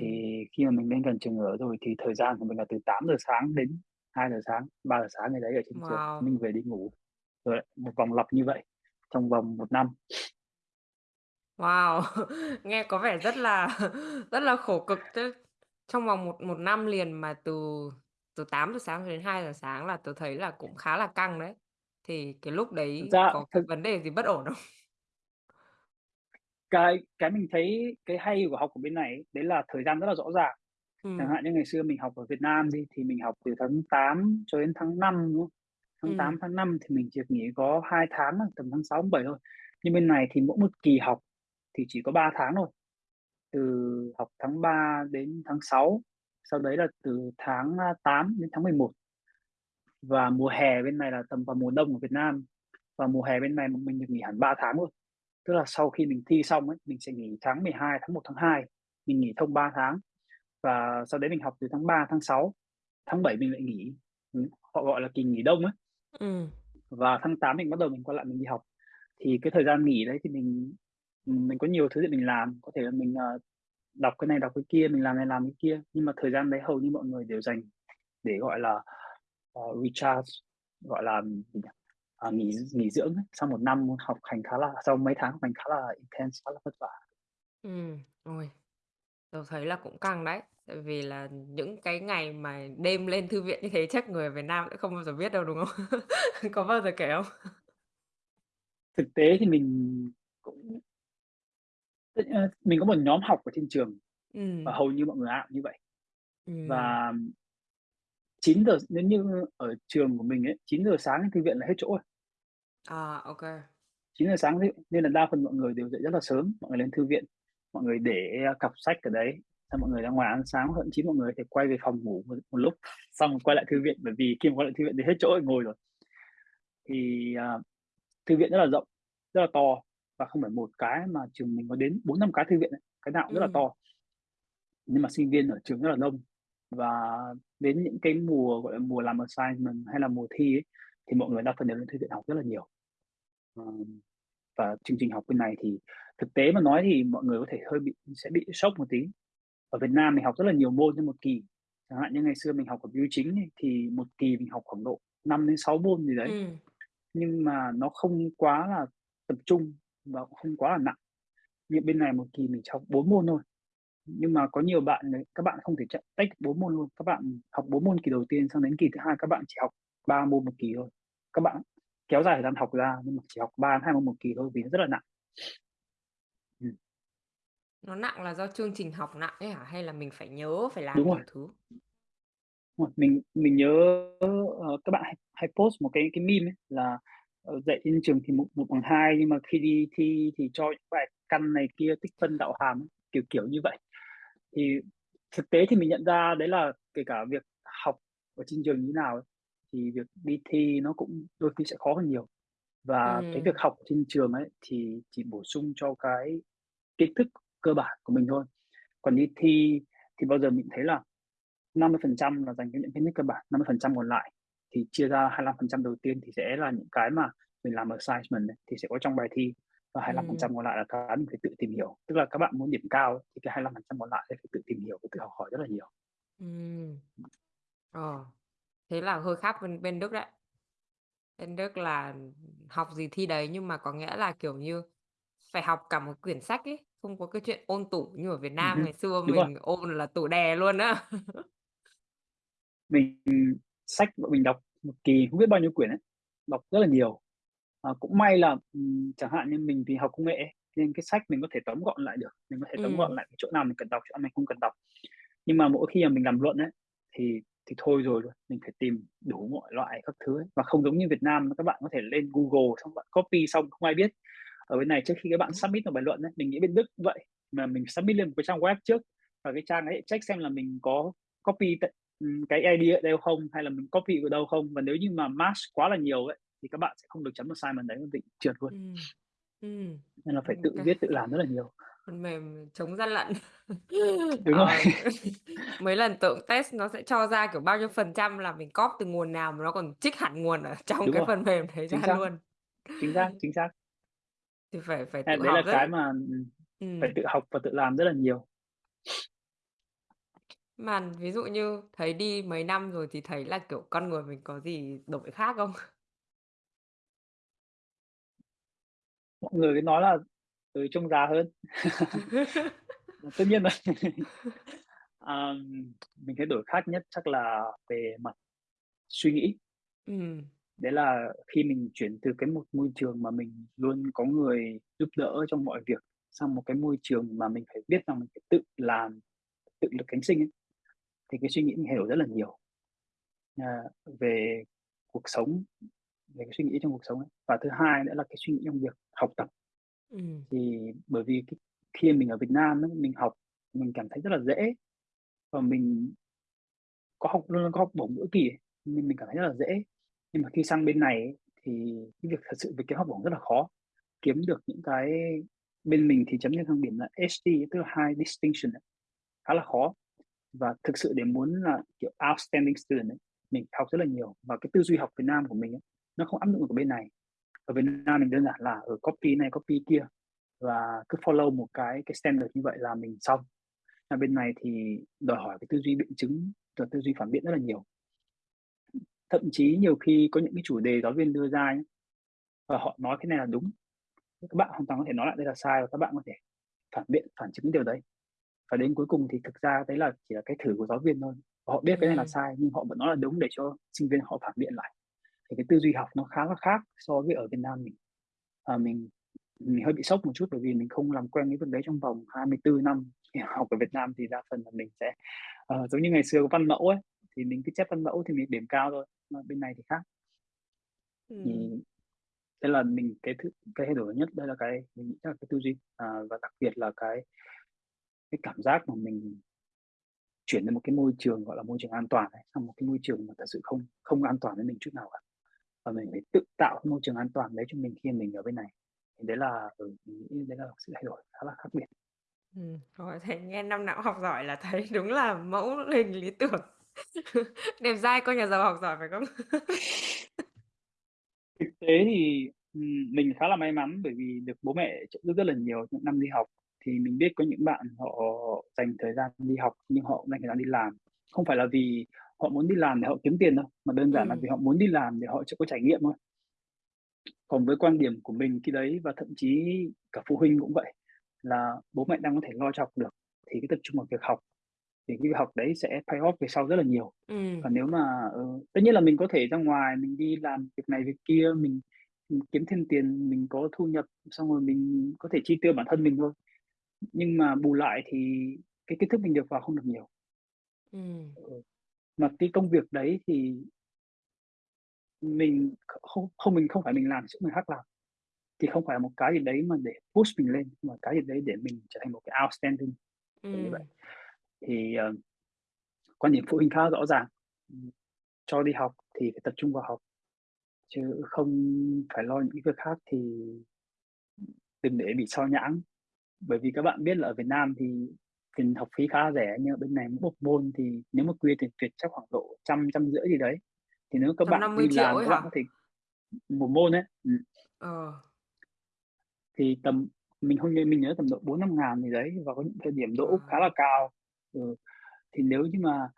Thì Ừm. khi mà mình lên gần trường ở rồi thì thời gian của mình là từ 8:00 sáng đến 2:00 sáng, 3:00 sáng gì đấy ở trên trường, Wow! mình về đi ngủ. Rồi lại một vòng lặp như vậy trong vòng 1 năm. Wow! Nghe có vẻ rất là rất là khổ cực chứ. Trong vòng một một năm liền mà từ từ 8:00 sáng cho đến 2:00 sáng là tớ thấy là cũng khá là căng đấy. Thì cái lúc Thực đấy ra có cái thực vấn đề gì bất ổn không? Cái cái mình thấy cái hay của học ở bên này ấy, đấy là thời gian rất là rõ ràng. Chẳng Ừm. hạn như ngày xưa mình học ở Việt Nam đi, thì mình học từ tháng 8 cho đến tháng 5, đúng không? Tháng 8, Ừm. tháng 5 thì mình chỉ được nghỉ có 2 tháng thôi, tầm tháng 6, tháng 7 thôi. Nhưng bên này thì mỗi một kỳ học thì chỉ có 3 tháng thôi, từ học tháng 3 đến tháng 6, sau đấy là từ tháng, a, 8 đến tháng 11. Và mùa hè bên này là tầm vào mùa đông ở Việt Nam, và mùa hè bên này mình được nghỉ hẳn 3 tháng luôn. Tức là sau khi mình thi xong ấy, mình sẽ nghỉ tháng 12, tháng 1, tháng 2, mình nghỉ thông 3 tháng. Và sau đấy mình học từ tháng 3, tháng 6, tháng 7 mình lại nghỉ, ừm, họ gọi là kỳ nghỉ đông á. Ừm. Và tháng 8 mình bắt đầu mình quay lại mình đi học. Thì cái thời gian nghỉ đấy thì mình, ừm, mình có nhiều thứ để mình làm, có thể là mình, ờ, đọc cái này, đọc cái kia, mình làm này làm cái kia. Nhưng mà thời gian đấy hầu như mọi người đều dành để, gọi là, ờ, recharge, gọi là, gì nhỉ? à, nghỉ nghỉ dưỡng ấy, sau một năm học hành khá là sau mấy tháng học hành khá là intense, khá là vất vả. Ừm, ôi, tớ thấy là cũng căng đấy, tại vì là những cái ngày mà đêm lên thư viện như thế chắc người Việt Nam sẽ không bao giờ biết đâu, đúng không? Có bao giờ kể không? Thực tế thì mình cũng mình có một nhóm học ở trên trường và Ừm. hầu như mọi người ai cũng như vậy. Ừm. Và 9:00 s nếu như ở trường của mình ấy, 9:00 sáng thư viện là hết chỗ rồi. À, kê. 9:00 sáng dụ nên là đa phần mọi người đều dậy rất là sớm, mọi người lên thư viện, mọi người để, a, cặp sách ở đấy, xong mọi người ra ngoài ăn sáng, thậm chí mọi người có thể quay về phòng ngủ một một lúc, xong rồi quay lại thư viện, bởi vì khi mà quay lại thư viện thì hết chỗ để ngồi rồi. Thì, à, thư viện rất là rộng, rất là to và không phải một cái mà trường mình có đến 4-5 cái thư viện ấy, cái nào cũng rất là Ừm. to. Nhưng mà sinh viên ở trường rất là đông và đến những cái mùa, gọi là, mùa làm assignment hay là mùa thi ấy, thì mọi người đa phần đều lên thư viện học rất là nhiều. Ờm, và chương trình học bên này thì thực tế mà nói thì mọi người có thể hơi bị sẽ bị sốc một tí. Ở Việt Nam mình học rất là nhiều môn trên một kỳ, chẳng hạn như ngày xưa mình học ở BU chính ấy, thì một kỳ mình học khoảng độ 5-6 môn gì đấy, Ừm. nhưng mà nó không quá là tập trung và cũng không quá là nặng. Như bên này một kỳ mình chỉ học 4 môn thôi, nhưng mà có nhiều bạn ấy, các bạn không thể ch tách 4 môn luôn, các bạn học 4 môn kỳ đầu tiên, xong đến kỳ thứ hai các bạn chỉ học 3 môn một kỳ thôi. Các bạn kéo dài thời gian học ra nhưng mà chỉ học 3-2 môn một kỳ thôi vì nó rất là nặng. Ừm. Nó nặng là do chương trình học nặng ấy hả? Hay là mình phải nhớ phải làm Đúng rồi. thứ? Mình mình nhớ, ờ, các bạn hay hay post một cái cái meme ấy là, dạy trên trường thì một một bằng hai nhưng mà khi đi thi thì cho những bài căn này kia, tích phân đạo hàm kiểu, kiểu như vậy. Thì thực tế thì mình nhận ra đấy là kể cả việc học ở trên trường như nào ấy, thì việc đi thi nó cũng đôi khi sẽ khó hơn nhiều. Và cái việc học trên trường ấy thì chỉ bổ sung cho cái kiến thức cơ bản của mình thôi. Còn đi thi thì bao giờ mình thấy là 50% là dành cho những kiến thức cơ bản, 50% còn lại thì chia ra 25% đầu tiên thì sẽ là những cái mà mình làm assignment này, thì sẽ có trong bài thi, và 25% Ừm. còn lại là cái mình phải tự tìm hiểu. Tức là các bạn muốn điểm cao thì cái 25% còn lại sẽ phải tự tìm hiểu và tự học hỏi rất là nhiều. Ừm. Ờ, thế là hơi khác bên bên Đức đấy. Bên Đức là học gì thi đấy, nhưng mà có nghĩa là, kiểu như, phải học cả một quyển sách ấy, không có cái chuyện ôn tủ như ở Việt Nam hưm, ngày xưa đúng rồi. mình ôn là tủ đè luôn á. Mình sách bọn mình đọc một kỳ không biết bao nhiêu quyển ấy, đọc rất là nhiều. Ờ, cũng may là, ừm, chẳng hạn như mình thì học công nghệ nên cái sách mình có thể tóm gọn lại được, mình có thể tóm gọn Ừm. lại cái chỗ nào mình cần đọc, chỗ nào mình không cần đọc. Nhưng mà mỗi khi mà mình làm luận ấy, thì thì thôi rồi luôn, mình phải tìm đủ mọi loại các thứ ấy, và không giống như Việt Nam các bạn có thể lên Google xong bạn copy xong không ai biết. Ở bên này trước khi các bạn submit một bài luận ấy, mình nghĩ bên Đức vậy, mà mình submit lên một cái trang web trước, và cái trang ấy check xem là mình có copy cái ID ở đâu không, hay là mình copy ở đâu không, và nếu như mà match quá là nhiều ấy, thì các bạn sẽ không được chấm assignment đấy, bị trượt luôn. Ừm. Ừm. Nên là phải tự viết, tự làm rất là nhiều. phần mềm chống gian lận. Đúng rồi. Ờ, mấy lần tớ cũng test nó sẽ cho ra, kiểu, bao nhiêu phần trăm là mình cóp từ nguồn nào mà nó còn trích hẳn nguồn ở trong Đúng cái rồi, phần mềm đấy chính ra xác, luôn. chính xác, chính xác. Thì phải phải tự đấy học là rất cái mà, ừm, phải tự học và tự làm rất là nhiều. Mà ví dụ như thấy đi mấy năm rồi thì thấy là, kiểu, con người mình có gì đổi khác không? Mọi người cứ nói là, ừ, trông già hơn. Tất nhiên rồi. Ờm, mình thấy đổi khác nhất chắc là về mặt suy nghĩ. Ừm. Đấy là khi mình chuyển từ cái một môi trường mà mình luôn có người giúp đỡ trong mọi việc, sang một cái môi trường mà mình phải biết rằng mình phải tự làm, tự lực cánh sinh ấy, thì cái suy nghĩ mình thay đổi rất là nhiều. À, về cuộc sống, về cái suy nghĩ trong cuộc sống ấy. Và thứ hai nữa là cái suy nghĩ trong việc học tập. Ừm. Thì bởi vì cái khi mình ở Việt Nam ấy, mình học mình cảm thấy rất là dễ, và mình có học luôn có học bổng mỗi kỳ nên mình cảm thấy rất là dễ. Nhưng mà khi sang bên này ấy, thì cái việc thật sự việc kiếm học bổng rất là khó, kiếm được những cái bên mình thì chấm trên thang điểm là HD, tức là High Distinction ấy, khá là khó. Và thực sự để muốn là, kiểu, outstanding student ấy, mình học rất là nhiều, và cái tư duy học Việt Nam của mình ấy, nó không áp dụng ở bên này. Ở Việt Nam mình đơn giản là, ở copy này copy kia, và cứ follow một cái cái standard như vậy là mình xong. ở bên này thì đòi hỏi cái tư duy biện chứng và tư duy phản biện rất là nhiều. Thậm chí nhiều khi có những cái chủ đề giáo viên đưa ra ấy, và họ nói cái này là đúng. Các bạn hoàn toàn có thể nói lại đây là sai và các bạn có thể phản biện, phản chứng điều đấy. Và đến cuối cùng thì thực ra đấy là chỉ là cái thử của giáo viên thôi. Họ biết cái này là Ừm. sai nhưng họ vẫn nói là đúng để cho sinh viên họ phản biện lại. Thì cái tư duy học nó khá là khác so với ở Việt Nam mình. Ờ, mình mình hơi bị sốc một chút bởi vì mình không làm quen với việc đấy trong vòng 24 năm. Thì học ở Việt Nam thì đa phần là mình sẽ, ờ, giống như ngày xưa có văn mẫu ấy, thì mình cứ chép văn mẫu thì mình điểm cao thôi, mà bên này thì khác. Thì đây là mình cái thứ cái thay đổi nhất, đây là cái mình nghĩ là cái tư duy, à, và đặc biệt là cái cái cảm giác mà mình chuyển đến một cái môi trường, gọi là, môi trường an toàn ấy, sang một cái môi trường mà thật sự không không an toàn với mình chút nào cả. Và mình phải tự tạo cái môi trường an toàn đấy cho mình khi mình ở bên này. Thì đấy là, ừ, đấy là sự thay đổi khá là khác biệt. Ừm, rồi thấy nghe năm nào học giỏi là thấy đúng là mẫu hình lý tưởng. Đẹp dai con nhà giàu học giỏi phải không? Thực tế thì, mình khá là may mắn bởi vì được bố mẹ trợ giúp rất là nhiều những năm đi học. Thì mình biết có những bạn họ dành thời gian đi học nhưng họ dành thời gian đi làm. Không phải là vì họ muốn đi làm để họ kiếm tiền đâu, mà đơn giản là Ừm. vì họ muốn đi làm để họ sẽ có trải nghiệm thôi. Còn với quan điểm của mình khi đấy và thậm chí cả phụ huynh cũng vậy, là bố mẹ đang có thể lo cho học được thì cứ tập trung vào việc học, thì cái việc học đấy sẽ pay off về sau rất là nhiều. Ừm. Còn nếu mà, ờ tất nhiên là mình có thể ra ngoài mình đi làm việc này việc kia, mình mình kiếm thêm tiền, mình có thu nhập, xong rồi mình có thể chi tiêu bản thân mình thôi. Nhưng mà bù lại thì cái kiến thức mình được vào không được nhiều. Ừm. Ừ, mà cái công việc đấy thì mình kh không không mình không phải mình làm giúp người khác làm, thì không phải là một cái gì đấy mà để push mình lên, mà cái gì đấy để mình trở thành một cái outstanding, kiểu như vậy. Ừm. Thì, ờ, quan điểm phụ huynh khá rõ ràng, ừm, cho đi học thì phải tập trung vào học, chứ không phải lo những cái việc khác thì đừng để bị xao nhãng. Bởi vì các bạn biết là ở Việt Nam thì tiền học phí khá rẻ, nhưng ở bên này một môn thì nếu mà quy tiền Việt chắc khoảng độ trăm, trăm rưỡi gì đấy. Thì nếu các bạn năm đi làm các bạn thể một môn ấy, ừm. Ờ. Thì tầm mình không mình nhớ tầm độ 4.000-5.000 gì đấy và có những thời điểm đỗ khá Wow! là cao. Ừ, thì nếu như mà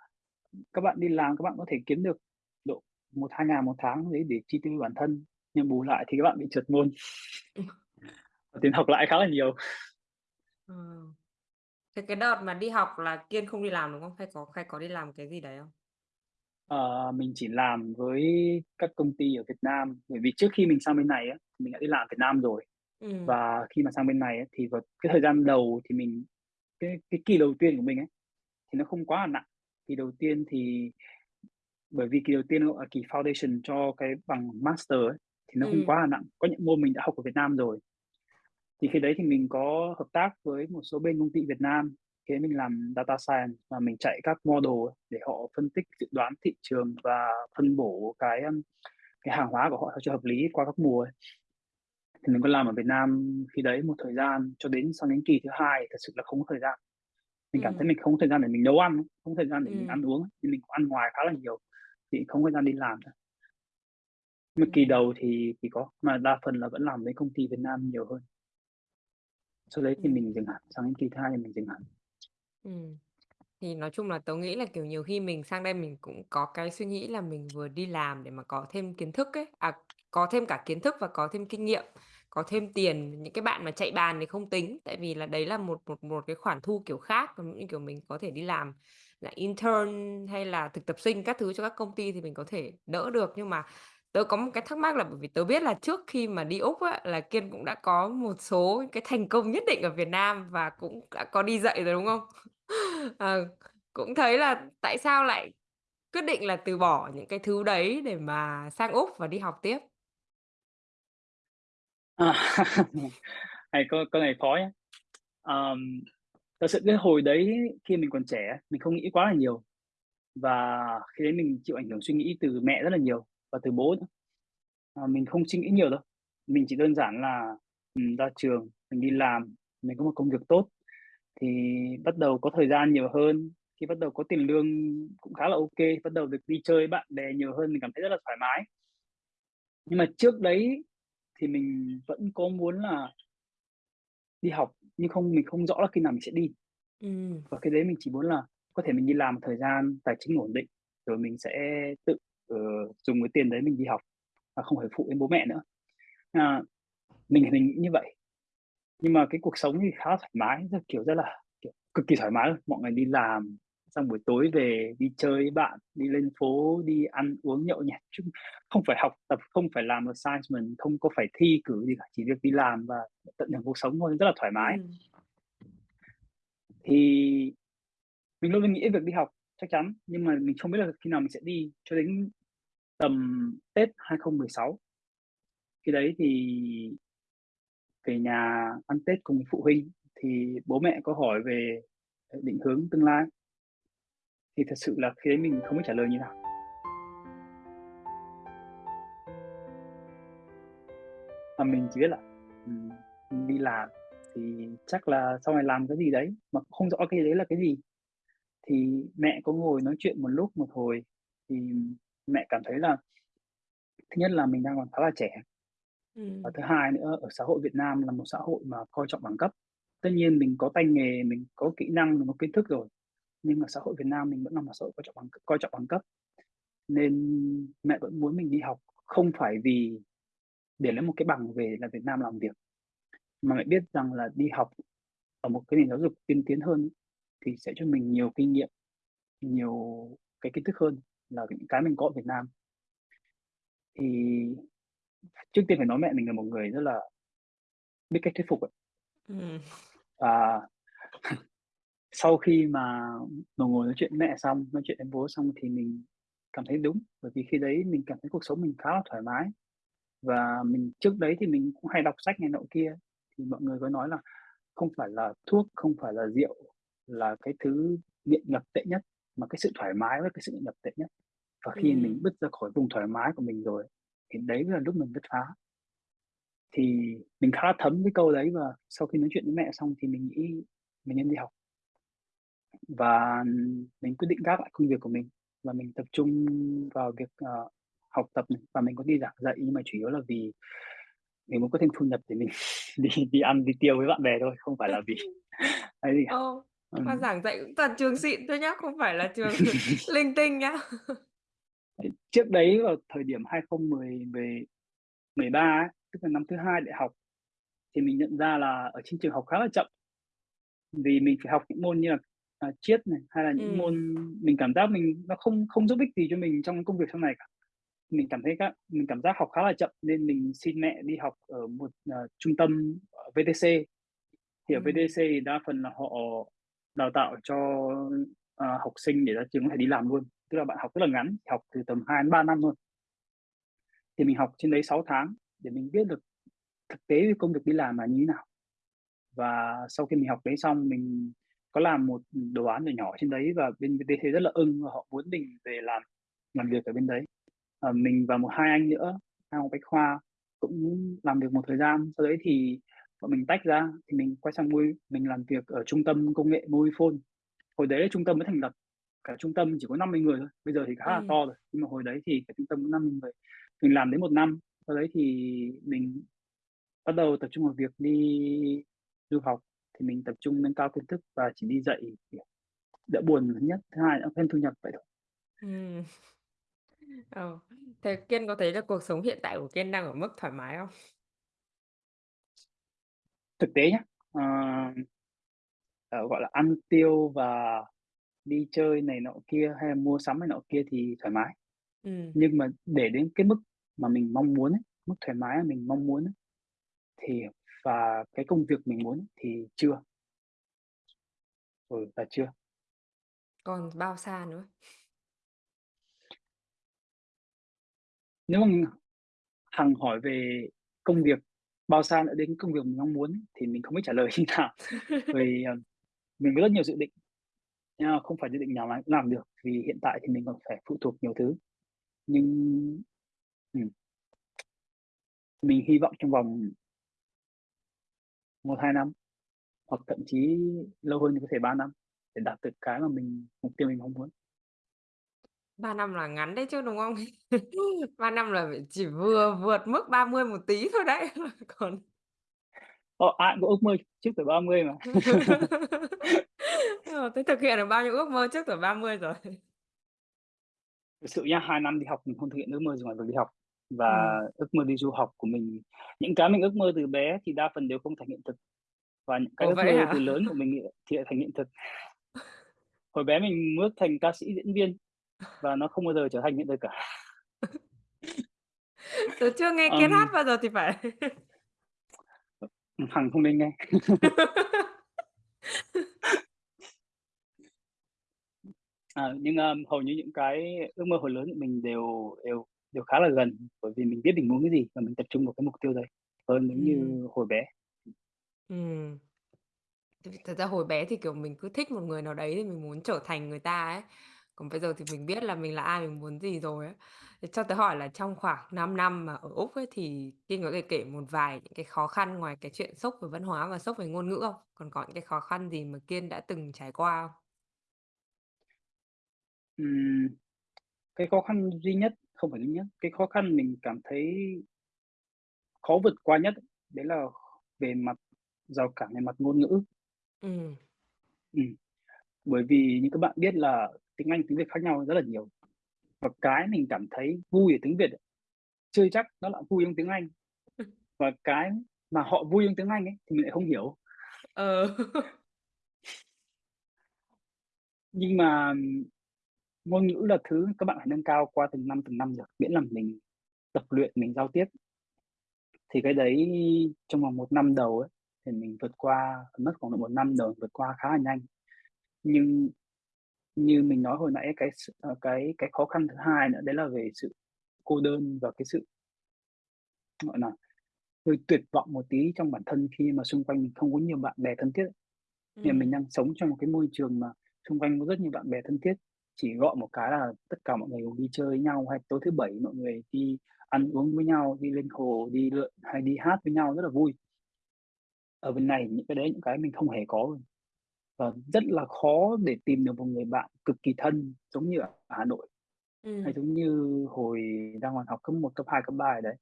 các bạn đi làm các bạn có thể kiếm được độ 1.000-2.000 một tháng đấy để chi tiêu bản thân, nhưng bù lại thì các bạn bị trượt môn. Tiền học lại khá là nhiều. Ờ. Thế cái đợt mà đi học là Kiên không đi làm, đúng không? Hay có hay có đi làm cái gì đấy không? Ờ, mình chỉ làm với các công ty ở Việt Nam, bởi vì trước khi mình sang bên này á, thì mình đã đi làm ở Việt Nam rồi. Ừm. Và khi mà sang bên này á, thì vào cái thời gian đầu thì mình cái cái kỳ đầu tiên của mình ấy, thì nó không quá là nặng. Kỳ đầu tiên thì bởi vì kỳ đầu tiên gọi là kỳ foundation cho cái bằng master ấy, thì nó không Ừm. quá là nặng. Có những môn mình đã học ở Việt Nam rồi. Thì khi đấy thì mình có hợp tác với một số bên công ty Việt Nam, khi ấy mình làm data science và mình chạy các model để họ phân tích, dự đoán thị trường và phân bổ cái, ưm, cái hàng hóa của họ cho hợp lý qua các mùa. Thì mình có làm ở Việt Nam khi đấy một thời gian cho đến sang đến kỳ thứ 2 thật sự là không có thời gian. Mình cảm thấy Ừm. mình không có thời gian để mình nấu ăn, không có thời gian để mình ăn uống, nên mình cũng ăn ngoài khá là nhiều, thì không có thời gian đi làm nữa. Mà kỳ Ừm. đầu thì thì có, mà đa phần là vẫn làm với công ty Việt Nam nhiều hơn. Sau đấy thì Ừm. mình dừng hẳn, sang đến kỳ 2 thì mình dừng hẳn. Ừm. Thì nói chung là tớ nghĩ là, kiểu, nhiều khi mình sang đây mình cũng có cái suy nghĩ là mình vừa đi làm để mà có thêm kiến thức ấy, à, có thêm cả kiến thức và có thêm kinh nghiệm, có thêm tiền. Những cái bạn mà chạy bàn thì không tính, tại vì là đấy là một một một cái khoản thu kiểu khác, còn như kiểu mình có thể đi làm là intern hay là thực tập sinh các thứ cho các công ty thì mình có thể đỡ được. Nhưng mà tớ có một cái thắc mắc là bởi vì tớ biết là trước khi mà đi Úc á, là Kiên cũng đã có một số cái thành công nhất định ở Việt Nam và cũng đã có đi dạy rồi, đúng không? à, cũng thấy là tại sao lại quyết định là từ bỏ những cái thứ đấy để mà sang Úc và đi học tiếp? À, này câu câu này khó nhá. Um, thật sự cái hồi đấy khi mình còn trẻ mình không nghĩ quá là nhiều. Và khi đấy mình chịu ảnh hưởng suy nghĩ từ mẹ rất là nhiều và từ bố nữa. Ờ, mình không suy nghĩ nhiều đâu, mình chỉ đơn giản là, ừm, ra trường, mình đi làm, mình có một công việc tốt thì bắt đầu có thời gian nhiều hơn. Khi bắt đầu có tiền lương cũng khá là kê, bắt đầu được đi chơi bạn bè nhiều hơn, mình cảm thấy rất là thoải mái. Nhưng mà trước đấy thì mình vẫn có muốn là đi học, nhưng không mình không rõ là khi nào mình sẽ đi. Ừm. Và cái đấy mình chỉ muốn là có thể mình đi làm một thời gian tài chính ổn định, rồi mình sẽ tự, ờ, dùng cái tiền đấy mình đi học và không phải phụ đến bố mẹ nữa. À, mình thì mình nghĩ như vậy. Nhưng mà cái cuộc sống thì khá thoải mái, rất kiểu, rất là, kiểu, cực kỳ thoải mái. Mọi ngày đi làm, xong buổi tối về đi chơi với bạn, đi lên phố, đi ăn uống nhậu nhẹt, chứ không phải học tập, không phải làm assignment, không có phải thi cử gì cả, chỉ việc đi làm và tận hưởng cuộc sống thôi, rất là thoải mái. Ừm. Thì mình luôn luôn nghĩ việc đi học chắc chắn, nhưng mà mình không biết là khi nào mình sẽ đi, cho đến tầm Tết 2016. Khi đấy thì về nhà ăn Tết cùng phụ huynh thì bố mẹ có hỏi về, định hướng tương lai. Thì thật sự là khi đấy mình không biết trả lời như nào. mà mình chỉ biết là, mình đi làm thì chắc là sau này làm cái gì đấy, mà không rõ cái đấy là cái gì. Thì mẹ có ngồi nói chuyện một lúc, một hồi thì mẹ cảm thấy là thứ nhất là mình đang còn khá là trẻ. Và Ừm. thứ hai nữa, ở xã hội Việt Nam là một xã hội mà coi trọng bằng cấp. Tất nhiên mình có tay nghề, mình có kỹ năng, mình có kiến thức rồi, nhưng mà xã hội Việt Nam mình vẫn là một xã hội coi trọng bằng coi trọng bằng cấp. Nên mẹ vẫn muốn mình đi học, không phải vì để lấy một cái bằng về là Việt Nam làm việc, mà mẹ biết rằng là đi học ở một cái nền giáo dục tiên tiến hơn ấy, thì sẽ cho mình nhiều kinh nghiệm, nhiều cái kiến thức hơn là những cái mình có ở Việt Nam. Thì trước tiên phải nói mẹ mình là một người rất là biết cách thuyết phục ấy. Ừm. Và sau khi mà ngồi ngồi nói chuyện mẹ xong, nói chuyện với bố xong thì mình cảm thấy đúng, bởi vì khi đấy mình cảm thấy cuộc sống mình khá là thoải mái. Và mình trước đấy thì mình cũng hay đọc sách này nọ kia, thì mọi người có nói là không phải là thuốc, không phải là rượu là cái thứ nghiện ngập tệ nhất, mà cái sự thoải mái là cái sự ngập tệ nhất. Và khi mình Ừm. bứt ra khỏi vùng thoải mái của mình rồi, thì đấy là lúc mình bứt phá. Thì mình khá thấm cái câu đấy và sau khi nói chuyện với mẹ xong thì mình nghĩ mình nên đi học. Và mình quyết định gác lại công việc của mình và mình tập trung vào việc, ờ, học tập này, và mình có đi giảng dạy nhưng mà chủ yếu là vì mình muốn có thêm thu nhập để mình đi đi ăn, đi tiêu với bạn bè thôi, không phải là vì ấy gì cả. Ờ, mà giảng dạy cũng toàn trường xịn thôi nhá, không phải là trường linh tinh nhá. Trước đấy vào thời điểm 2010 mười mười ba ấy, tức là năm thứ hai đại học, thì mình nhận ra là ở trên trường học khá là chậm. Vì mình phải học những môn như là, à, Triết này, hay là những Ừm. môn mình cảm giác mình nó không không giúp ích gì cho mình trong công việc sau này cả. Mình cảm thấy các mình cảm giác học khá là chậm nên mình xin mẹ đi học ở một, ờ, trung tâm VTC. Thì ở Ừm. VTC thì đa phần là họ đào tạo cho, ờ, học sinh để ra trường có thể đi làm luôn, tức là bạn học rất là ngắn, học từ tầm 2 đến 3 năm thôi. Thì mình học trên đấy 6 tháng để mình biết được thực tế công việc đi làm là như thế nào. Và sau khi mình học đấy xong, mình có làm một, đồ án nhỏ nhỏ trên đấy và bên VTC rất là ưng và họ muốn mình về làm làm việc ở bên đấy. à, mình và một hai anh nữa, hai ông Bách Khoa cũng làm được một thời gian, sau đấy thì bọn mình tách ra, thì mình quay sang Mobi mình làm việc ở trung tâm công nghệ Mobifone. Hồi đấy là trung tâm mới thành lập, cả trung tâm chỉ có 50 người thôi, bây giờ thì khá là Ừm. to rồi, nhưng mà hồi đấy thì cả trung tâm có 50 người. Mình làm đến 1 năm, sau đấy thì mình bắt đầu tập trung vào việc đi du học, thì mình tập trung nâng cao kiến thức và chỉ đi dạy, đỡ buồn là thứ nhất, thứ hai nữa thêm thu nhập vậy thôi. Ừm. Ờ, thế Kiên có thấy là cuộc sống hiện tại của Kiên đang ở mức thoải mái không? Thực tế nhá, ờ, ờ, gọi là, ăn tiêu và đi chơi này nọ kia, hay là mua sắm này nọ kia thì thoải mái. Ừm. Nhưng mà để đến cái mức mà mình mong muốn ấy, mức thoải mái mà mình mong muốn ấy, thì và cái công việc mình muốn thì chưa. Ừ, là chưa. Còn bao xa nữa? Nếu mà Hằng hỏi về công việc, bao xa nữa đến công việc mình mong muốn thì mình không biết trả lời như nào. Vì, ờ, mình có rất nhiều dự định, nhưng mà không phải dự định nào làm, làm được, vì hiện tại thì mình còn phải phụ thuộc nhiều thứ. Nhưng ừm. Mình hy vọng trong vòng 1-2 năm, hoặc thậm chí lâu hơn thì có thể 3 năm để đạt được cái mà mình mục tiêu mình mong muốn. 3 năm là ngắn đấy chứ, đúng không? 3 năm là phải chỉ vừa vượt mức 30 một tí thôi đấy, còn Ờ, ai cũng ước mơ trước tuổi 30 mà. Ờ, thế thực hiện được bao nhiêu ước mơ trước tuổi 30 rồi? Thực sự nhá, 2 năm đi học mình không thực hiện ước mơ gì ngoài việc đi học. và Ừm. ước mơ đi du học của mình những cái mình ước mơ từ bé thì đa phần đều không thành hiện thực, và những cái Ồ, ước vậy mơ từ hả? lớn của mình thì thì lại thành hiện thực. Hồi bé mình ước thành ca sĩ, diễn viên và nó không bao giờ trở thành hiện thực cả. Tớ chưa nghe Kiên hát Ừm. bao giờ thì phải. Ừm, Hằng không nên nghe. À, nhưng, a, hầu như những cái ước mơ hồi lớn của mình đều đều đều khá là gần, bởi vì mình biết mình muốn cái gì và mình tập trung vào cái mục tiêu đấy hơn nếu Ừm. như hồi bé. Thực thật ra hồi bé thì, kiểu, mình cứ thích một người nào đấy thì mình muốn trở thành người ta ấy. Còn bây giờ thì mình biết là mình là ai, mình muốn gì rồi ấy. Thế cho tớ hỏi là trong khoảng 5 năm mà ở Úc ấy, thì Kiên có thể kể một vài những cái khó khăn ngoài cái chuyện sốc về văn hóa và sốc về ngôn ngữ không? Còn có những cái khó khăn gì mà Kiên đã từng trải qua không? Ừm, cái khó khăn duy nhất, không phải duy nhất, cái khó khăn mình cảm thấy khó vượt qua nhất đấy là về mặt rào cản về mặt ngôn ngữ. Ừm. Ừm, bởi vì như các bạn biết là tiếng Anh, tiếng Việt khác nhau rất là nhiều, và cái mình cảm thấy vui ở tiếng Việt chưa chắc nó lại vui trong tiếng Anh, và cái mà họ vui trong tiếng Anh ấy thì mình lại không hiểu. Ờ. Nhưng mà, ngôn ngữ là thứ các bạn phải nâng cao qua từng năm, từng năm được, miễn là mình tập luyện, mình giao tiếp. Thì cái đấy trong vòng 1 năm đầu ấy, thì mình vượt qua mất khoảng độ 1 năm đầu vượt qua khá là nhanh. Nhưng như mình nói hồi nãy cái ờ, cái cái khó khăn thứ hai nữa đấy là về sự cô đơn và cái sự gọi là, hơi tuyệt vọng một tí trong bản thân khi mà xung quanh mình không có nhiều bạn bè thân thiết. Hiện mình Ừm. đang sống trong một cái môi trường mà xung quanh có rất nhiều bạn bè thân thiết, chỉ gọi một cái là tất cả mọi người cùng đi chơi với nhau, hay tối thứ Bảy mọi người đi ăn uống với nhau, đi lên hồ, đi lượn hay đi hát với nhau rất là vui. Ở bên này những cái đấy những cái mình không hề có và rất là khó để tìm được một người bạn cực kỳ thân giống như ở Hà Nội, hay Ừm. giống như hồi đang còn học cấp 1, cấp 2, cấp 3 ở đấy.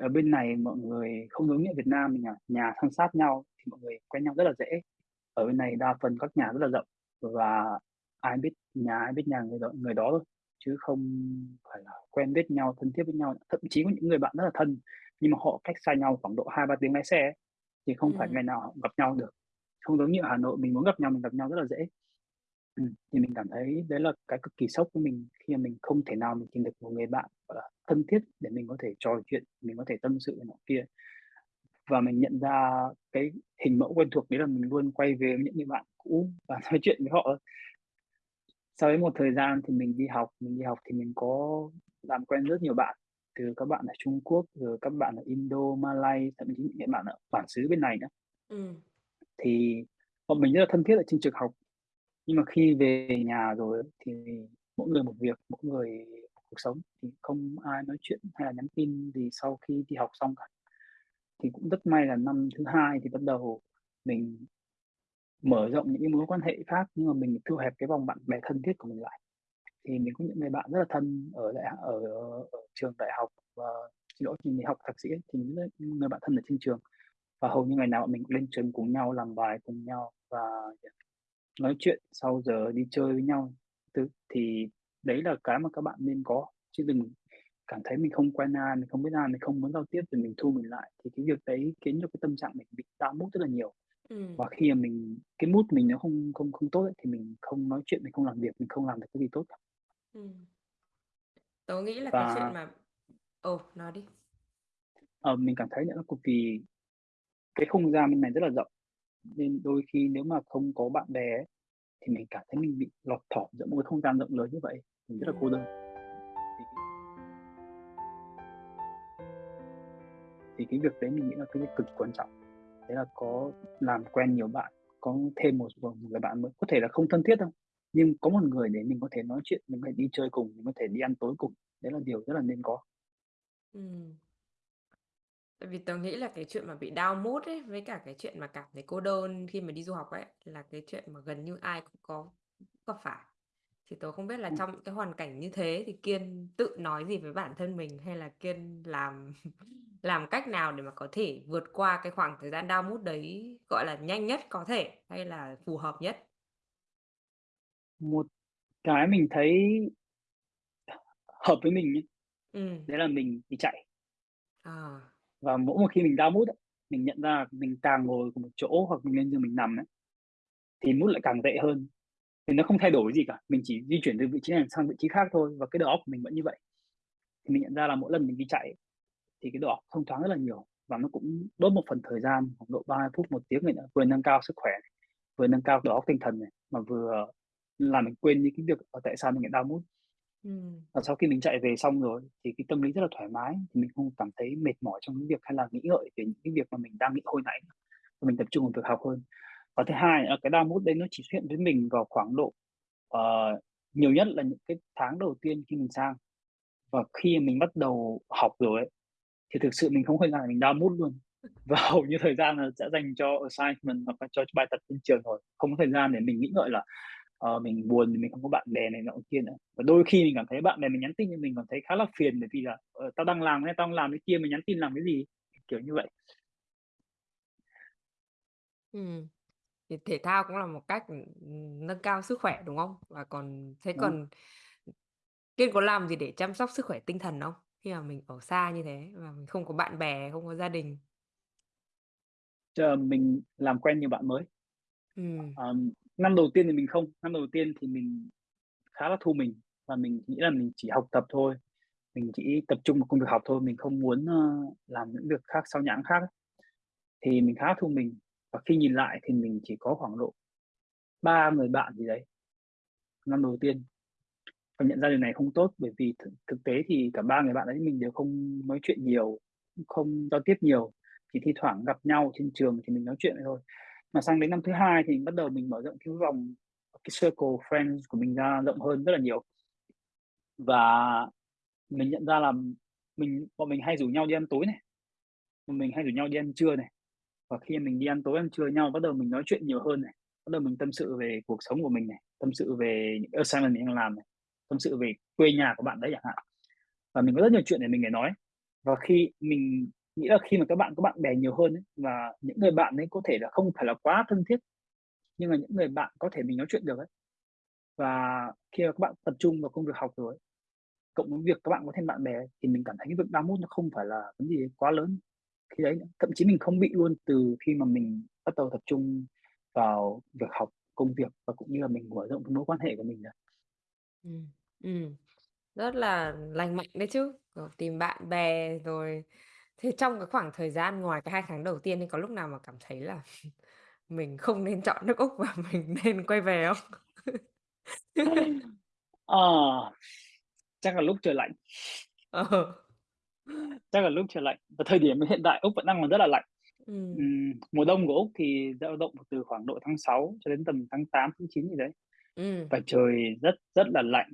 Ở bên này mọi người không giống như Việt Nam mình à, nhà san sát nhau thì mọi người quen nhau rất là dễ. Ở bên này đa phần các nhà rất là rộng và ai biết nhà ai biết nhà người đó người đó thôi, chứ không phải là quen biết nhau, thân thiết với nhau. Thậm chí có những người bạn rất là thân, nhưng mà họ cách xa nhau khoảng độ 2-3 tiếng lái xe ấy, thì không phải Ừm. ngày nào họ gặp nhau được. Không giống như ở Hà Nội mình muốn gặp nhau mình gặp nhau rất là dễ. ừ. thì mình cảm thấy đấy là cái cực kỳ sốc với mình khi mà mình không thể nào mình tìm được một người bạn, gọi là, thân thiết để mình có thể trò chuyện, mình có thể tâm sự này nọ kia. Và mình nhận ra cái hình mẫu quen thuộc đấy là mình luôn quay về với những người bạn cũ và nói chuyện với họ. Sau đấy một thời gian thì mình đi học, mình đi học thì mình có làm quen rất nhiều bạn, từ các bạn ở Trung Quốc, rồi các bạn ở Indo, Malay, thậm chí những bạn ở bản xứ bên này nữa. ừ. Thì bọn mình rất là thân thiết ở trên trường học, nhưng mà khi về nhà rồi thì mỗi người một việc, mỗi người một cuộc sống, thì không ai nói chuyện hay là nhắn tin gì sau khi đi học xong cả. Thì cũng rất may là năm thứ hai thì bắt đầu mình mở rộng những cái mối quan hệ khác, nhưng mà mình thu hẹp cái vòng bạn bè thân thiết của mình lại. Thì mình có những người bạn rất là thân ở đại ở ở trường đại học và xin lỗi, mình học thạc sĩ thì những người bạn thân ở trên trường, và hầu như ngày nào bọn mình cũng lên trường cùng nhau, làm bài cùng nhau và, nói chuyện sau giờ, đi chơi với nhau thứ. Thì đấy là cái mà các bạn nên có, chứ đừng cảm thấy mình không quen ai, mình không biết ai, mình không muốn giao tiếp rồi mình thu mình lại, thì cái việc đấy khiến cho cái tâm trạng mình bị down mood rất là nhiều. Ừm. Và khi mà mình cái mood mình nó không không không tốt ấy, thì mình không nói chuyện, mình không làm việc, mình không làm được cái gì tốt cả. Ừm. Tớ nghĩ là cái chuyện Và mà ừ, nói đi. Ờ, mình cảm thấy nữa là cực kỳ cái không gian bên này rất là rộng, nên đôi khi nếu mà không có bạn bè ấy, thì mình cảm thấy mình bị lọt thỏm giữa một cái không gian rộng lớn như vậy, mình rất là cô đơn. Thì cái thì cái việc đấy mình nghĩ là cái việc cực kỳ quan trọng, đấy là có làm quen nhiều bạn, có thêm một một người bạn mới, có thể là không thân thiết đâu, nhưng có một người để mình có thể nói chuyện, mình có thể đi chơi cùng, mình có thể đi ăn tối cùng, đấy là điều rất là nên có. Tại vì tớ nghĩ là cái chuyện mà bị down mood ấy, với cả cái chuyện mà cảm thấy cô đơn khi mà đi du học ấy, là cái chuyện mà gần như ai cũng có gặp phải. Thì tớ không biết là Ừm. trong những cái hoàn cảnh như thế thì Kiên tự nói gì với bản thân mình, hay là Kiên làm làm cách nào để mà có thể vượt qua cái khoảng thời gian down mood đấy, gọi là, nhanh nhất có thể, hay là phù hợp nhất? Một cái mình thấy hợp với mình nhá, Ừm. Đấy là mình đi chạy. À. Và mỗi một khi mình đau mút mình nhận ra mình càng ngồi cùng một chỗ hoặc mình lên giường mình nằm ấy, thì mút lại càng tệ hơn. Thì nó không thay đổi gì cả, mình chỉ di chuyển từ vị trí này sang vị trí khác thôi và cái đầu óc của mình vẫn như vậy. Thì mình nhận ra là mỗi lần mình đi chạy thì cái đầu óc thông thoáng rất là nhiều và nó cũng đốt một phần thời gian khoảng độ 30 phút, một tiếng này nữa, vừa nâng cao sức khỏe, vừa nâng cao đầu óc tinh thần này, mà vừa làm mình quên đi cái việc, tại sao mình lại đau mút Ừm. Và sau khi mình chạy về xong rồi thì cái tâm lý rất là thoải mái, thì mình không cảm thấy mệt mỏi trong những việc hay là nghĩ ngợi về những cái việc mà mình đang nghĩ hồi nãy, và mình tập trung vào việc học hơn. Và thứ hai nữa là cái down mood đấy nó chỉ xuất hiện với mình vào khoảng độ, ờ, nhiều nhất là những cái tháng đầu tiên khi mình sang. Và khi mình bắt đầu học rồi ấy, thì thực sự mình không hề gian mình down mood luôn. Và hầu như thời gian là sẽ dành cho assignment hoặc là cho bài tập trên trường rồi, không có thời gian để mình nghĩ ngợi là, ờ, mình buồn vì mình không có bạn bè này nọ kia nữa. Và đôi khi mình cảm thấy bạn bè mình nhắn tin cho mình còn thấy khá là phiền bởi vì là, ờ, "Tao đang làm cái tao đang làm cái kia, mày nhắn tin làm cái gì?" Kiểu như vậy. Ừm. Thì thể thao cũng là một cách, ừm, nâng cao sức khỏe, đúng không? Và còn thế Đúng. còn Kiên có làm gì để chăm sóc sức khỏe tinh thần không? Khi mà mình ở xa như thế và mình không có bạn bè, không có gia đình? Chờ mình làm quen nhiều bạn mới. Ừm. Ờm, năm đầu tiên thì mình không, năm đầu tiên thì mình khá là thu mình và mình nghĩ là mình chỉ học tập thôi, mình chỉ tập trung vào công việc học thôi, mình không muốn, ờ, làm những việc khác sao nhãng khác. Thì mình khá thu mình, và khi nhìn lại thì mình chỉ có khoảng độ ba người bạn gì đấy, năm đầu tiên. Và nhận ra điều này không tốt bởi vì thực thực tế thì cả ba người bạn đấy mình đều không nói chuyện nhiều, không giao tiếp nhiều, chỉ thi thoảng gặp nhau trên trường thì mình nói chuyện thôi. Mà sang đến năm thứ hai thì bắt đầu mình mở rộng cái vòng cái circle friends của mình ra rộng hơn rất là nhiều. Và mình nhận ra là mình bọn mình hay rủ nhau đi ăn tối này, bọn mình hay rủ nhau đi ăn trưa này. Và khi mình đi ăn tối, ăn trưa nhau, bắt đầu mình nói chuyện nhiều hơn này, bắt đầu mình tâm sự về cuộc sống của mình này, tâm sự về những assignment mình đang làm này, tâm sự về quê nhà của bạn đấy chẳng hạn. Và mình có rất nhiều chuyện để mình để nói. Và khi mình nghĩ là khi mà các bạn có bạn bè nhiều hơn ấy, và những người bạn ấy có thể là không phải là quá thân thiết, nhưng mà những người bạn có thể mình nói chuyện được ấy. Và khi mà các bạn tập trung vào công việc học rồi ấy, cộng với việc các bạn có thêm bạn bè ấy, thì mình cảm thấy cái việc down mood nó không phải là vấn gì quá lớn khi đấy. Thậm chí mình không bị luôn từ khi mà mình bắt đầu tập trung vào việc học, công việc và cũng như là mình mở rộng cái mối quan hệ của mình nữa. Ừ, ừ, rất là lành mạnh đấy chứ, kiểu, tìm bạn bè rồi thế trong cái khoảng thời gian ngoài cái 2 tháng đầu tiên ấy, có lúc nào mà cảm thấy là mình không nên chọn nước Úc và mình nên quay về không? Ờ, chắc là lúc trời lạnh. Ờ. Chắc là lúc trời lạnh, và thời điểm hiện tại Úc vẫn đang còn rất là lạnh. Ừm. Ừm, mùa đông của Úc thì dao động từ khoảng độ tháng 6 cho đến tầm tháng 8, tháng 9 gì đấy, Ừm. và trời rất rất là lạnh.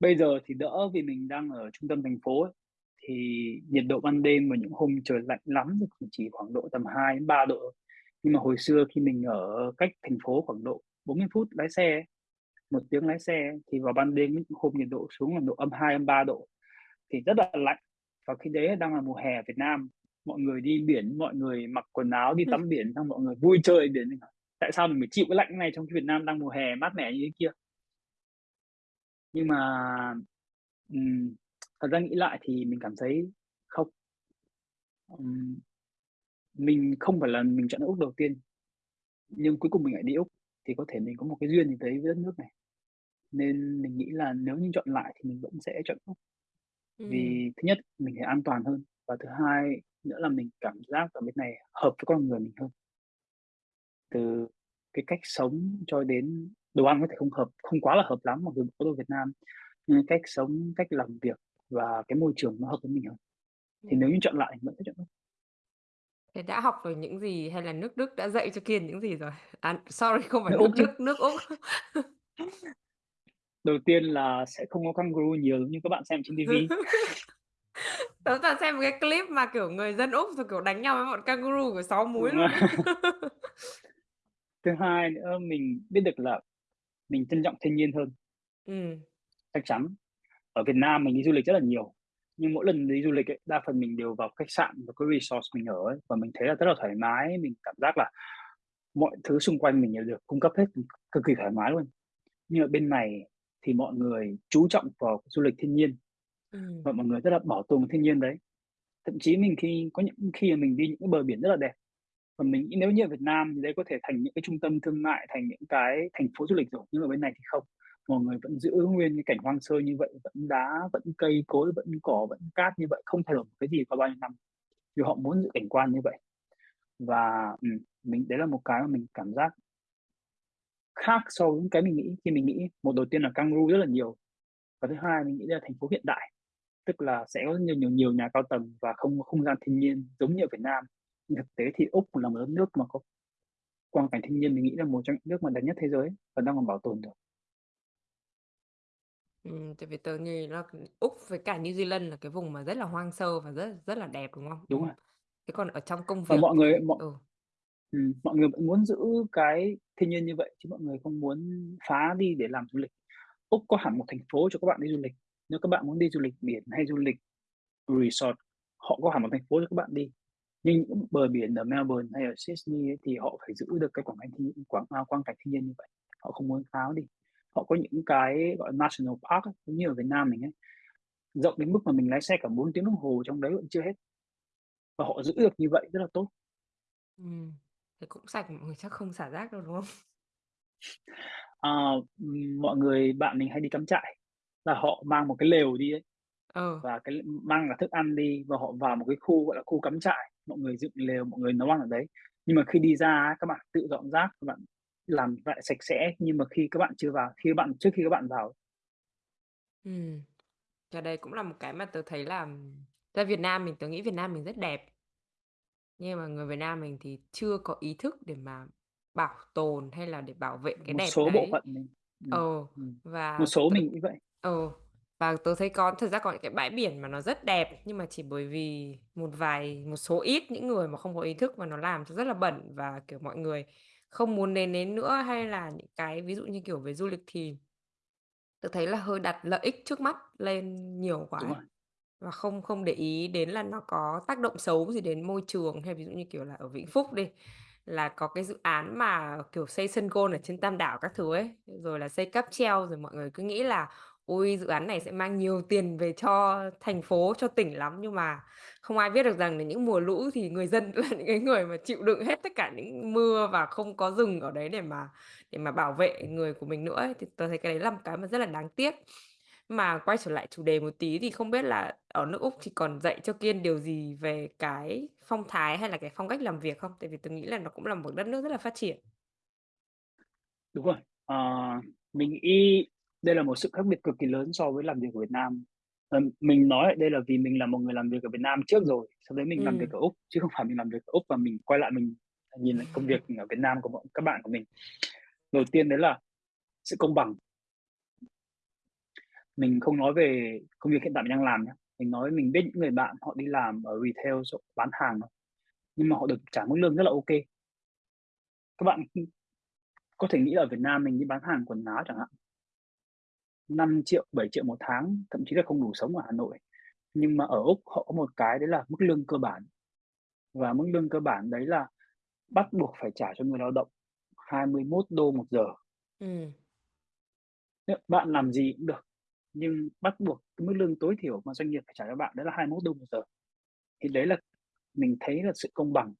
Bây giờ thì đỡ vì mình đang ở trung tâm thành phố ấy, thì nhiệt độ ban đêm vào những hôm trời lạnh lắm thì chỉ khoảng độ tầm 2 đến 3 độ. Nhưng mà hồi xưa khi mình ở cách thành phố khoảng độ 40 phút lái xe 1 tiếng lái xe thì vào ban đêm những hôm nhiệt độ xuống là độ -2, -3 độ, thì rất là lạnh. Và khi đấy đang là mùa hè Việt Nam, mọi người đi biển, mọi người mặc quần áo đi tắm biển, xong mọi người vui chơi biển, "Tại sao mình phải chịu cái lạnh này trong khi Việt Nam đang mùa hè mát mẻ như thế kia?" Nhưng mà, thật ra nghĩ lại thì mình cảm thấy không. Ừm. Mình không phải là mình chọn nước Úc đầu tiên, nhưng cuối cùng mình lại đi Úc, thì có thể mình có một cái duyên gì đấy với đất nước này. Nên mình nghĩ là nếu như chọn lại thì mình vẫn sẽ chọn Úc. Ừm. Vì thứ nhất mình thấy an toàn hơn, và thứ hai nữa là mình cảm giác ở bên này hợp với con người mình hơn. Từ cái cách sống cho đến đồ ăn có thể không hợp không quá là hợp lắm mặc dù có đồ Việt Nam, nhưng cách sống, cách làm việc và cái môi trường nó hợp với mình hơn. Thì nếu Ừm. như chọn lại mình vẫn sẽ chọn Úc. Thế đã học được những gì hay là nước Đức đã dạy cho Kiên những gì rồi? À, sorry không phải Nước nước Úc chứ. Đức, nước Úc. Đầu tiên là sẽ không có kangaroo nhiều giống như các bạn xem trên ti vi. Tớ toàn xem một cái clip mà, kiểu, người dân Úc rồi, kiểu, đánh nhau với bọn kangaroo của 6 múi Đúng rồi. luôn ấy. Thứ hai nữa mình biết được là mình trân trọng thiên nhiên hơn. Ừm. Chắc chắn. Ở Việt Nam mình đi du lịch rất là nhiều, nhưng mỗi lần đi du lịch ấy, đa phần mình đều vào khách sạn và cái resort mình ở ấy, và mình thấy là rất là thoải mái, mình cảm giác là mọi thứ xung quanh mình đều được cung cấp hết, cực kỳ thoải mái luôn. Nhưng ở bên này thì mọi người chú trọng vào du lịch thiên nhiên, và mọi người rất là bảo tồn thiên nhiên đấy. Thậm chí mình khi có những khi mà mình đi những cái bờ biển rất là đẹp, và mình nghĩ nếu như ở Việt Nam thì đây có thể thành những cái trung tâm thương mại, thành những cái thành phố du lịch rồi, nhưng ở bên này thì không. Mọi người vẫn giữ nguyên cái cảnh hoang sơ như vậy, vẫn đá, vẫn cây cối, vẫn cỏ, vẫn cát như vậy, không thay đổi cái gì qua bao nhiêu năm, vì họ muốn giữ cảnh quan như vậy. Và, ừ, mình đấy là một cái mà mình cảm giác khác so với cái mình nghĩ khi mình nghĩ một đầu tiên là kangaroo rất là nhiều, và thứ hai mình nghĩ là thành phố hiện đại, tức là sẽ có nhiều nhiều nhiều nhà cao tầng và không có không gian thiên nhiên giống như ở Việt Nam. Nhưng thực tế thì Úc là một đất nước mà có quang cảnh thiên nhiên mình nghĩ là một trong những nước mà đẹp nhất thế giới và đang còn bảo tồn được. Ừm, tại vì tớ nghĩ là Úc với cả New Zealand là cái vùng mà rất là hoang sơ và rất rất là đẹp, đúng không? Đúng rồi. Thế còn ở trong công Và việc mọi người thì mọi ừ. ừm, mọi người vẫn muốn giữ cái thiên nhiên như vậy, chứ mọi người không muốn phá đi để làm du lịch. Úc có hẳn một thành phố cho các bạn đi du lịch, nếu các bạn muốn đi du lịch biển hay du lịch resort, họ có hẳn một thành phố cho các bạn đi. Nhưng những bờ biển ở Melbourne hay ở Sydney ấy thì họ phải giữ được cái quảng cảnh thiên quảng à, quang cảnh thiên nhiên như vậy, họ không muốn phá đi. Họ có những cái, gọi national park ấy, giống như ở Việt Nam mình ấy, rộng đến mức mà mình lái xe cả 4 tiếng đồng hồ trong đấy vẫn chưa hết. Và họ giữ được như vậy rất là tốt. Ừm, thế cũng sạch, mọi người chắc không xả rác đâu, đúng không? Ừm, mọi người bạn mình hay đi cắm trại, là họ mang một cái lều đi ấy, Ờ. và cái mang cả thức ăn đi và họ vào một cái khu, gọi là, khu cắm trại, mọi người dựng lều, mọi người nấu ăn ở đấy. Nhưng mà khi đi ra các bạn tự dọn rác, các bạn làm lại sạch sẽ, nhưng mà khi các bạn chưa vào khi bạn trước khi các bạn vào. Ừm. Cái đấy cũng là một cái mà tớ thấy là ra Việt Nam mình tớ nghĩ Việt Nam mình rất đẹp. Nhưng mà người Việt Nam mình thì chưa có ý thức để mà bảo tồn hay là để bảo vệ cái Một đẹp số bộ đấy. phận mình ừm, Ờ, ừm, một và số tớ mình nghĩ vậy. ờ, và tớ thấy có thực ra có những cái bãi biển mà nó rất đẹp, nhưng mà chỉ bởi vì một vài một số ít những người mà không có ý thức và nó làm cho rất là bẩn và, kiểu, mọi người không muốn đến đến nữa. Hay là những cái ví dụ như, kiểu, về du lịch thì tớ thấy là hơi đặt lợi ích trước mắt lên nhiều quá Đúng ấy, rồi. và không không để ý đến là nó có tác động xấu gì đến môi trường. Hay ví dụ như, kiểu là, ở Vĩnh Phúc đi, là có cái dự án mà, kiểu, xây sân golf ở trên Tam Đảo các thứ ấy, rồi là xây cáp treo, rồi mọi người cứ nghĩ là "Ôi, dự án này sẽ mang nhiều tiền về cho thành phố, cho tỉnh lắm." Nhưng mà không ai biết được rằng là những mùa lũ thì người dân là những cái người mà chịu đựng hết tất cả những mưa và không có rừng ở đấy để mà để mà bảo vệ người của mình nữa ấy, thì tôi thấy cái đấy là một cái mà rất là đáng tiếc. Mà quay trở lại chủ đề một tí thì không biết là ở nước Úc thì còn dạy cho Kiên điều gì về cái phong thái hay là cái phong cách làm việc không? Tại vì tôi nghĩ là nó cũng là một đất nước rất là phát triển. Đúng rồi. À, mình y đây là một sự khác biệt cực kỳ lớn so với làm việc ở Việt Nam. Ừm, mình nói đây là vì mình là một người làm việc ở Việt Nam trước rồi, sau đấy mình làm việc Ừm. ở Úc, chứ không phải mình làm việc ở Úc và mình quay lại mình nhìn lại công việc ở Việt Nam của bọn các bạn của mình. Đầu tiên đấy là sự công bằng. Mình không nói về công việc hiện tại mình đang làm nhá, mình nói mình biết những người bạn họ đi làm ở retail bán hàng nhưng mà họ được trả mức lương rất là kê. Các bạn, có thể nghĩ là ở Việt Nam mình đi bán hàng quần áo chẳng hạn 5.000.000, 7.000.000 một tháng, thậm chí là không đủ sống ở Hà Nội. Nhưng mà ở Úc họ có một cái đấy là mức lương cơ bản, và mức lương cơ bản đấy là bắt buộc phải trả cho người lao động $21 một giờ. Nếu bạn làm gì cũng được, nhưng bắt buộc cái mức lương tối thiểu mà doanh nghiệp phải trả cho bạn đấy là $21 một giờ. Thì đấy là mình thấy là sự công bằng,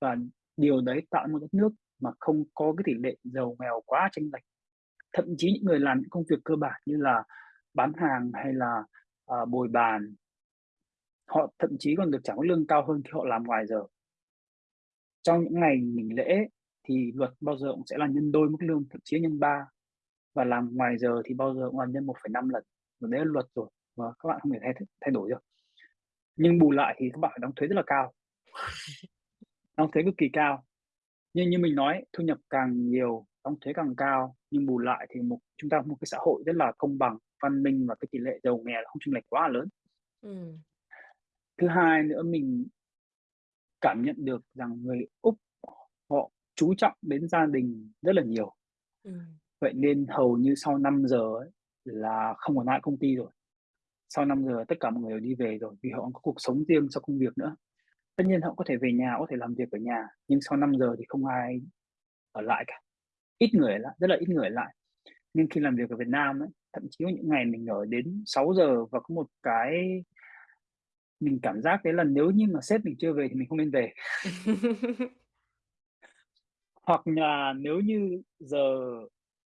và điều đấy tạo một đất nước mà không có cái tỷ lệ giàu nghèo quá chênh lệch. Thậm chí những người làm những công việc cơ bản như là bán hàng hay là, ờ, bồi bàn họ thậm chí còn được trả mức lương cao hơn khi họ làm ngoài giờ. Trong những ngày nghỉ lễ thì luật bao giờ cũng sẽ là nhân đôi mức lương, thậm chí nhân ba và làm ngoài giờ thì bao giờ cũng là nhân 1,5 lần, và đấy là luật rồi, và các bạn không thể thay thay đổi được. Nhưng bù lại thì các bạn phải đóng thuế rất là cao. Đóng thuế cực kỳ cao. Nhưng như mình nói thu nhập càng nhiều, đóng thuế càng cao, nhưng bù lại thì một chúng ta có một cái xã hội rất là công bằng, văn minh và cái tỷ lệ giàu nghèo không chênh lệch quá là lớn. Ừm. Thứ hai nữa mình cảm nhận được rằng người Úc họ chú trọng đến gia đình rất là nhiều. Ừm. Vậy nên hầu như sau 5 giờ ấy là không còn ở công ty rồi. Sau 5 giờ tất cả mọi người đều đi về rồi, vì họ có cuộc sống riêng sau công việc nữa. Tất nhiên họ có thể về nhà, có thể làm việc ở nhà, nhưng sau 5 giờ thì không ai ở lại cả. Ít người ở lại, rất là ít người ở lại. Nhưng khi làm việc ở Việt Nam ấy, thậm chí có những ngày mình ở đến 6:00 và có một cái mình cảm giác đấy là nếu như mà sếp mình chưa về thì mình không nên về. Hoặc là nếu như giờ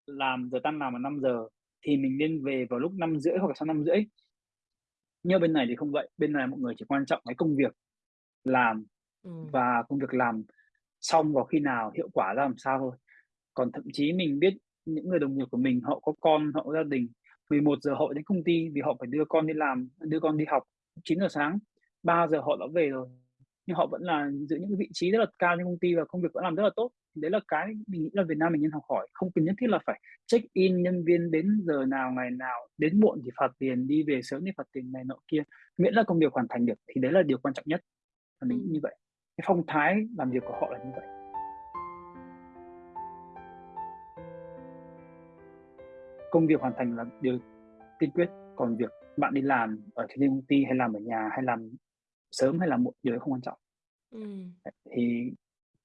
làm giờ tan làm là 5:00 thì mình nên về vào lúc 5:30 hoặc là sau 5:30. Nhưng mà bên này thì không vậy, bên này mọi người chỉ quan trọng cái công việc làm Ừm. và công việc làm xong vào khi nào, hiệu quả ra làm sao thôi. Còn thậm chí mình biết những người đồng nghiệp của mình họ có con, họ có gia đình, 11:00 họ đến công ty vì họ phải đưa con đi làm, đưa con đi học 9:00 sáng, 3:00 họ đã về rồi, nhưng họ vẫn là giữ những cái vị trí rất là cao trong công ty và công việc vẫn làm rất là tốt. Đấy là cái mình nghĩ là Việt Nam mình nên học hỏi, không cần nhất thiết là phải check-in nhân viên đến giờ nào, ngày nào, đến muộn thì phạt tiền, đi về sớm thì phạt tiền này nọ kia, miễn là công việc hoàn thành được thì đấy là điều quan trọng nhất, và mình Ừm. như vậy. Cái phong thái làm việc của họ là như vậy. Công việc hoàn thành là điều tiên quyết, còn việc bạn đi làm ở trên công ty hay làm ở nhà, hay làm sớm hay làm muộn, điều đấy không quan trọng. Đấy, thì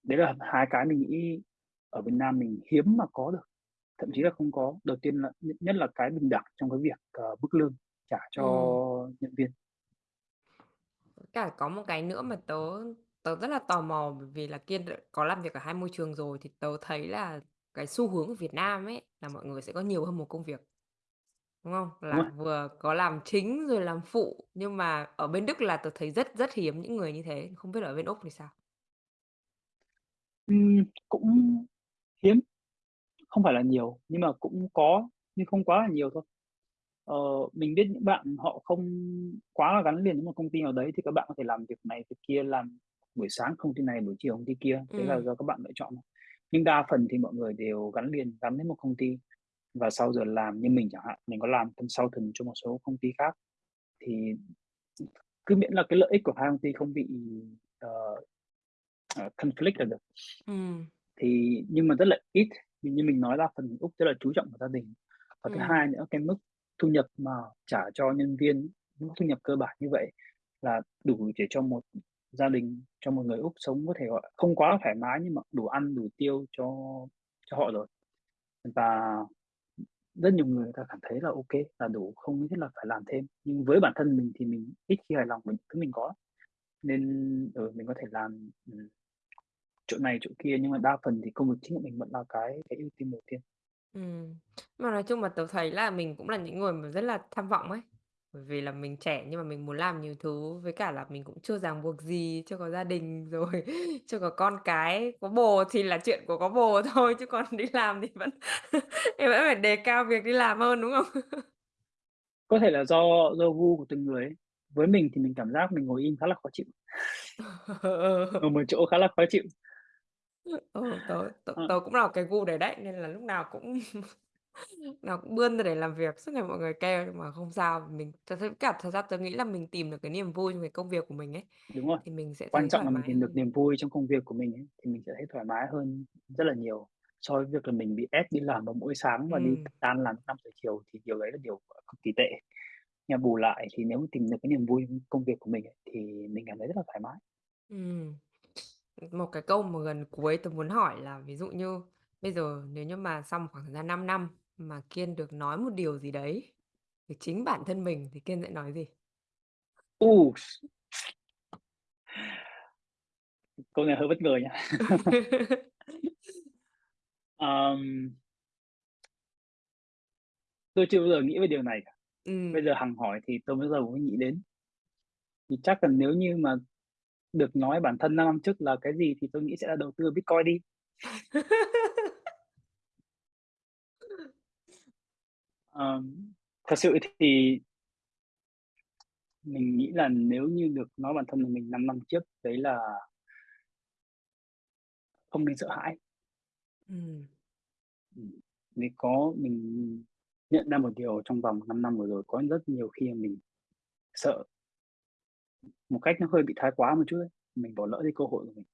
đấy là hai cái mình nghĩ ở Việt Nam mình hiếm mà có được, thậm chí là không có. Đầu tiên là nhất là cái bình đẳng trong cái việc, ờ, mức lương trả cho Ừm. nhân viên. Cả có một cái nữa mà tớ tớ rất là tò mò bởi vì là Kiên đ có làm việc ở hai môi trường rồi thì tớ thấy là cái xu hướng ở Việt Nam ấy là mọi người sẽ có nhiều hơn một công việc. Đúng không? Đúng Là rồi. vừa có làm chính rồi làm phụ, nhưng mà ở bên Đức là tớ thấy rất rất hiếm những người như thế, không biết ở bên Úc thì sao? Ừm, cũng hiếm, không phải là nhiều, nhưng mà cũng có, nhưng không quá là nhiều thôi. Ờ, mình biết những bạn họ không quá là gắn liền với một công ty nào đấy thì các bạn có thể làm việc này việc kia, làm buổi sáng công ty này, buổi chiều công ty kia, đấy là Ừm. do các bạn lựa chọn. Nhưng đa phần thì mọi người đều gắn liền, gắn với một công ty và sau giờ làm như mình chẳng hạn, mình có làm consultant cho một số công ty khác, thì cứ miễn là cái lợi ích của hai công ty không bị, ờ, ờ, conflict là được. Ừm. Thì nhưng mà rất là ít, như mình nói đa phần Úc rất là chú trọng vào gia đình. Và thứ Ừm. hai nữa, cái mức thu nhập mà trả cho nhân viên, mức thu nhập cơ bản như vậy là đủ để cho một gia đình, cho một người Úc sống có thể, gọi không quá thoải mái nhưng mà đủ ăn, đủ tiêu cho cho họ rồi. Và rất nhiều người ta cảm thấy là ok là đủ, không nhất là phải làm thêm. Nhưng với bản thân mình thì mình ít khi hài lòng với thứ mình có, nên, ừ, mình có thể làm, ừ, chỗ này chỗ kia, nhưng mà đa phần thì công việc chính của mình vẫn là cái cái ưu tiên đầu tiên. Ừm, mà nói chung là tớ thấy là mình cũng là những người mà rất là tham vọng ấy, bởi vì là mình trẻ nhưng mà mình muốn làm nhiều thứ, với cả là mình cũng chưa ràng buộc gì, chưa có gia đình, rồi chưa có con cái. Có bồ thì là chuyện của có bồ thôi, chứ còn đi làm thì vẫn thì vẫn phải đề cao việc đi làm hơn, đúng không? Có thể là do do gu của từng người ấy. Với mình thì mình cảm giác mình ngồi im khá là khó chịu. Ờ. Ngồi một chỗ khá là khó chịu. Ờ, tớ tớ Ờ. tớ cũng là cái gu đấy đấy, nên là lúc nào cũng nào cũng bươn ra để làm việc, suốt ngày mọi người kêu nhưng mà không sao. Mình tớ thấy cả thật ra tớ nghĩ là mình tìm được cái niềm vui trong cái công việc của mình ấy, Đúng rồi, thì mình sẽ quan thấy trọng thoải là mình mái tìm được hơn. niềm vui trong công việc của mình ấy, thì mình sẽ thấy thoải mái hơn rất là nhiều so với việc là mình bị ép đi làm vào mỗi sáng và đi Ừm. tan làm 5:00 chiều thì điều đấy là điều, cực kỳ tệ. Nhưng mà bù lại thì nếu mà tìm được cái niềm vui trong công việc của mình ấy, thì mình cảm thấy rất là thoải mái. Ừm. Một cái câu mà gần cuối tớ muốn hỏi là ví dụ như bây giờ nếu như mà sau một khoảng thời gian 5 năm mà Kiên được nói một điều gì đấy về chính bản thân mình thì Kiên sẽ nói gì? U! Câu này hơi bất ngờ nha. Ờm. Tôi chưa bao giờ nghĩ về điều này cả. Ừm. Bây giờ hằng hỏi thì tôi bắt đầu mới nghĩ đến. Thì chắc là nếu như mà được nói bản thân 5 năm trước là cái gì thì tôi nghĩ sẽ là đầu tư Bitcoin đi. Ờm, thật sự thì mình nghĩ là nếu như được nói bản thân mình 5 năm trước đấy là không nên sợ hãi. Ừm, vì có mình nhận ra một điều trong vòng 5 năm vừa rồi có rất nhiều khi mình sợ. Một cách nó hơi bị thái quá một chút ấy, mình bỏ lỡ đi cơ hội của mình.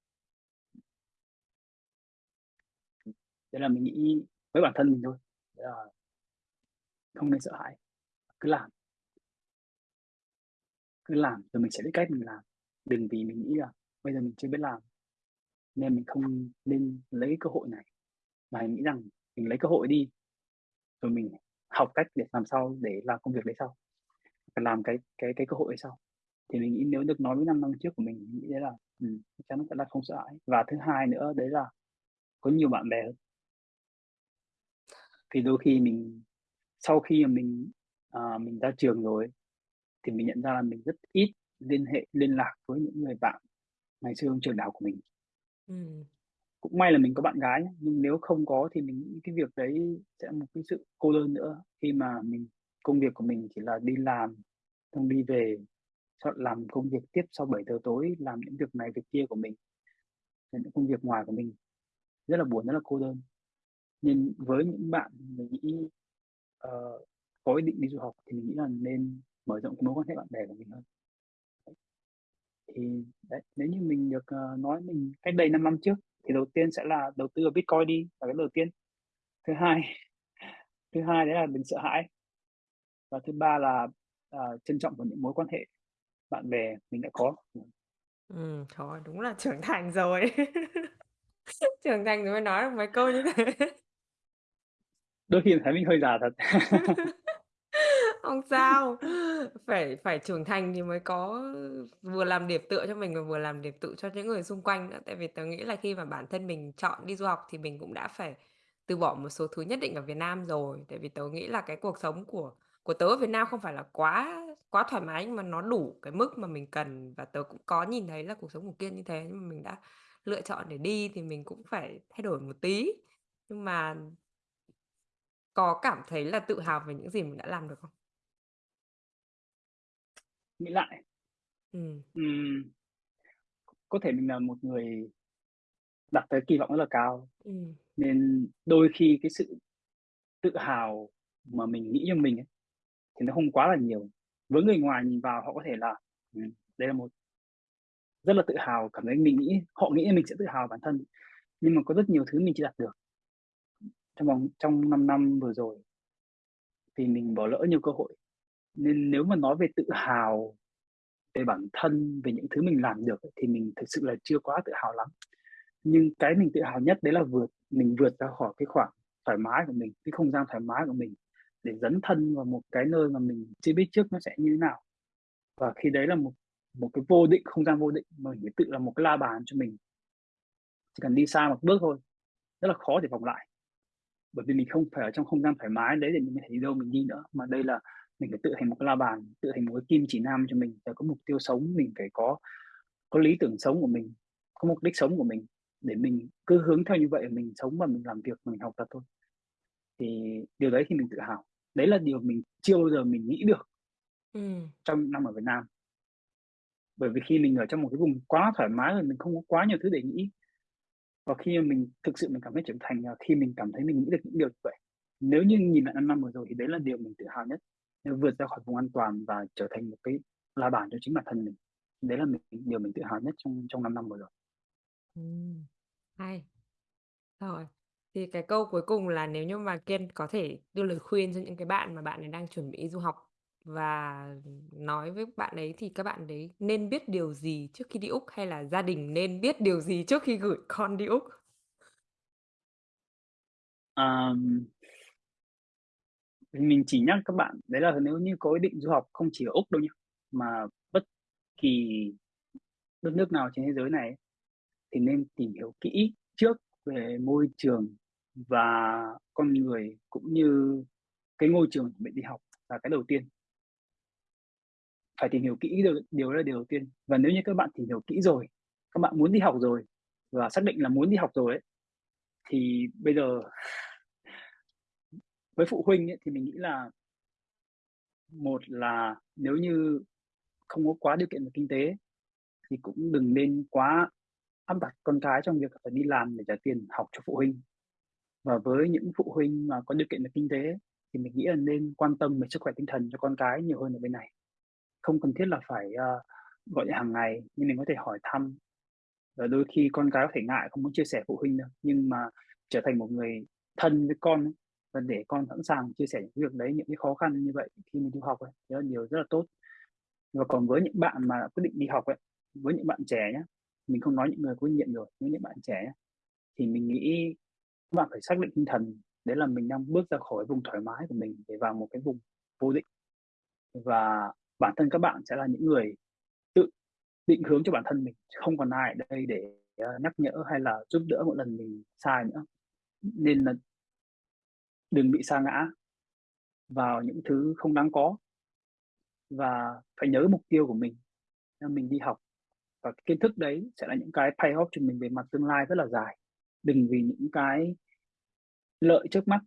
Thế là mình nghĩ với bản thân mình thôi, là không nên sợ hãi, cứ làm. Cứ làm rồi mình sẽ biết cách mình làm. Đừng vì mình nghĩ là bây giờ mình chưa biết làm, nên mình không nên lấy cơ hội này, mà mình nghĩ rằng mình lấy cơ hội đi, rồi mình học cách để làm sao để làm công việc đấy sau, làm cái cái cái cơ hội đấy sau. Thì mình nghĩ nếu được nói với 5 năm trước của mình, mình nghĩ đấy là, ừm, chắc chắn sẽ là không sợ hãi. Và thứ hai nữa đấy là có nhiều bạn bè hơn. Thì đôi khi mình sau khi mà mình, ờ, mình ra trường rồi thì mình nhận ra là mình rất ít liên hệ, liên lạc với những người bạn ngày xưa trong trường đại học của mình. Ừm. Cũng may là mình có bạn gái nhưng nếu không có thì mình nghĩ cái việc đấy sẽ một cái sự cô đơn nữa, khi mà mình công việc của mình chỉ là đi làm, xong đi về, làm công việc tiếp sau 7 giờ tối, làm những việc này việc kia của mình, những công việc ngoài của mình. Rất là buồn, rất là cô đơn. nên với những bạn mình nghĩ, uh, có ý định đi du học thì mình nghĩ là nên mở rộng mối quan hệ bạn bè của mình hơn. Thì đấy, nếu như mình được, uh, nói mình cách đây 5 năm trước thì đầu tiên sẽ là đầu tư vào Bitcoin đi, là cái đầu tiên. Thứ hai thứ hai đấy là đừng sợ hãi. Và thứ ba là, uh, trân trọng vào những mối quan hệ bạn bè mình đã có. Trời ơi, đúng là trưởng thành rồi. Trưởng thành rồi mới nói được mấy câu như thế. Đôi khi thấy mình hơi già thật. Không sao, phải phải trưởng thành thì mới có vừa làm điểm tựa cho mình và vừa làm điểm tựa cho những người xung quanh nữa. Tại vì tớ nghĩ là khi mà bản thân mình chọn đi du học thì mình cũng đã phải từ bỏ một số thứ nhất định ở Việt Nam rồi. Tại vì tớ nghĩ là cái cuộc sống của của tớ ở Việt Nam không phải là quá quá thoải mái, nhưng mà nó đủ cái mức mà mình cần và tớ cũng có nhìn thấy là cuộc sống của Kiên như thế, nhưng mà mình đã lựa chọn để đi thì mình cũng phải thay đổi một tí. Nhưng mà có cảm thấy là tự hào về những gì mình đã làm được không? Nghĩ lại Ừm. ừm, có thể mình là một người đặt cái kỳ vọng rất là cao, Ừm. nên đôi khi cái sự tự hào mà mình nghĩ cho mình ấy, thì nó không quá là nhiều. Với người ngoài nhìn vào họ có thể là, ừ, đây là một rất là tự hào, cảm thấy mình nghĩ họ nghĩ mình sẽ tự hào bản thân, nhưng mà có rất nhiều thứ mình chưa đạt được. Trong vòng trong 5 năm vừa rồi thì mình bỏ lỡ nhiều cơ hội. Nên nếu mà nói về tự hào về bản thân, về những thứ mình làm được thì mình thực sự là chưa quá tự hào lắm. Nhưng cái mình tự hào nhất đấy là vượt mình vượt ra khỏi cái khoảng thoải mái của mình, cái không gian thoải mái của mình để dấn thân vào một cái nơi mà mình chưa biết trước nó sẽ như thế nào. Và khi đấy là một một cái vô định, không gian vô định mà mình phải tự là một cái la bàn cho mình. Chỉ cần đi xa một bước thôi, rất là khó để vòng lại. Bởi vì mình không phải ở trong không gian thoải mái đấy để mình có thể đi đâu mình đi nữa, mà đây là mình phải tự thành một cái la bàn, tự thành một cái kim chỉ nam cho mình, phải có mục tiêu sống, mình phải có có lý tưởng sống của mình, có mục đích sống của mình để mình cứ hướng theo như vậy mình sống và mình làm việc, mình học tập thôi. Thì điều đấy thì mình tự hào. Đấy là điều mình chưa bao giờ mình nghĩ được Ừm. trong năm ở Việt Nam. Bởi vì khi mình ở trong một cái vùng quá thoải mái rồi, mình không có quá nhiều thứ để nghĩ. Và khi mình thực sự mình cảm thấy trưởng thành là khi mình cảm thấy mình nghĩ được những điều như vậy. Nếu như nhìn lại 5 năm vừa rồi thì đấy là điều mình tự hào nhất, nên vượt ra khỏi vùng an toàn và trở thành một cái la bàn cho chính bản thân mình. Đấy là mình điều mình tự hào nhất trong trong 5 năm vừa rồi. Ừm, hay. Rồi, thì cái câu cuối cùng là nếu như mà Kiên có thể đưa lời khuyên cho những cái bạn mà bạn ấy đang chuẩn bị du học và nói với bạn ấy thì các bạn đấy nên biết điều gì trước khi đi Úc, hay là gia đình nên biết điều gì trước khi gửi con đi Úc? Um, mình chỉ nhắc các bạn đấy là nếu như có ý định du học không chỉ ở Úc đâu nhá, mà bất kỳ đất nước nào trên thế giới này thì nên tìm hiểu kỹ trước về môi trường và con người, cũng như cái ngôi trường mình đi học là cái đầu tiên. Phải tìm hiểu kỹ điều điều đó là điều đầu tiên. Và nếu như các bạn tìm hiểu kỹ rồi, các bạn muốn đi học rồi và xác định là muốn đi học rồi ấy, thì bây giờ với phụ huynh ấy, thì mình nghĩ là một là nếu như không có quá điều kiện về kinh tế thì cũng đừng nên quá áp đặt con cái trong việc phải đi làm để trả tiền học cho phụ huynh. Và với những phụ huynh mà có điều kiện về kinh tế thì mình nghĩ là nên quan tâm về sức khỏe tinh thần cho con cái nhiều hơn ở bên này. Không cần thiết là phải, ờ, gọi điện hàng ngày, nhưng mình có thể hỏi thăm. Và đôi khi con cái có thể ngại không muốn chia sẻ phụ huynh đâu, nhưng mà trở thành một người thân với con ấy, và để con sẵn sàng chia sẻ những việc đấy, những cái khó khăn như vậy khi mình đi học ấy, đấy là điều rất là tốt. Và còn với những bạn mà quyết định đi học ấy, với những bạn trẻ nhá, mình không nói những người có kinh nghiệm rồi, với những bạn trẻ nhá, thì mình nghĩ bạn phải xác định tinh thần đấy là mình đang bước ra khỏi vùng thoải mái của mình để vào một cái vùng vô định. Và bản thân các bạn sẽ là những người tự định hướng cho bản thân mình, không còn ai ở đây để, ờ, nhắc nhở hay là giúp đỡ mỗi lần mình sai nữa. Nên là đừng bị sa ngã vào những thứ không đáng có. Và phải nhớ mục tiêu của mình, mình đi học và kiến thức đấy sẽ là những cái pay off cho mình về mặt tương lai rất là dài. Đừng vì những cái lợi trước mắt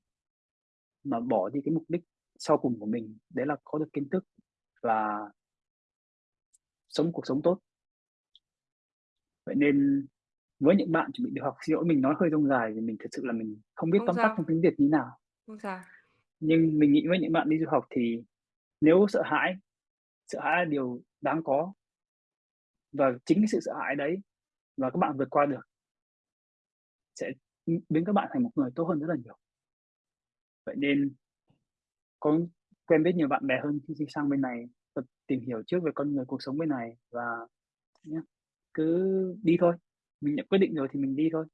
mà bỏ đi cái mục đích sau cùng của mình, đấy là có được kiến thức và sống cuộc sống tốt. Vậy nên với những bạn chuẩn bị được học, xin lỗi mình nói hơi rông dài vì mình thật sự là mình không biết tóm tắt trong tiếng Việt như nào. Không sao. Nhưng mình nghĩ với những bạn đi du học thì nếu sợ hãi, sợ hãi là điều đáng có. Và chính cái sự sợ hãi đấy và các bạn vượt qua được sẽ, biến các bạn thành một người tốt hơn rất là nhiều. Vậy nên có quen biết nhiều bạn bè hơn khi đi sang bên này, tập tìm hiểu trước về con người, cuộc sống bên này và nhá, cứ đi thôi, mình đã quyết định rồi thì mình đi thôi.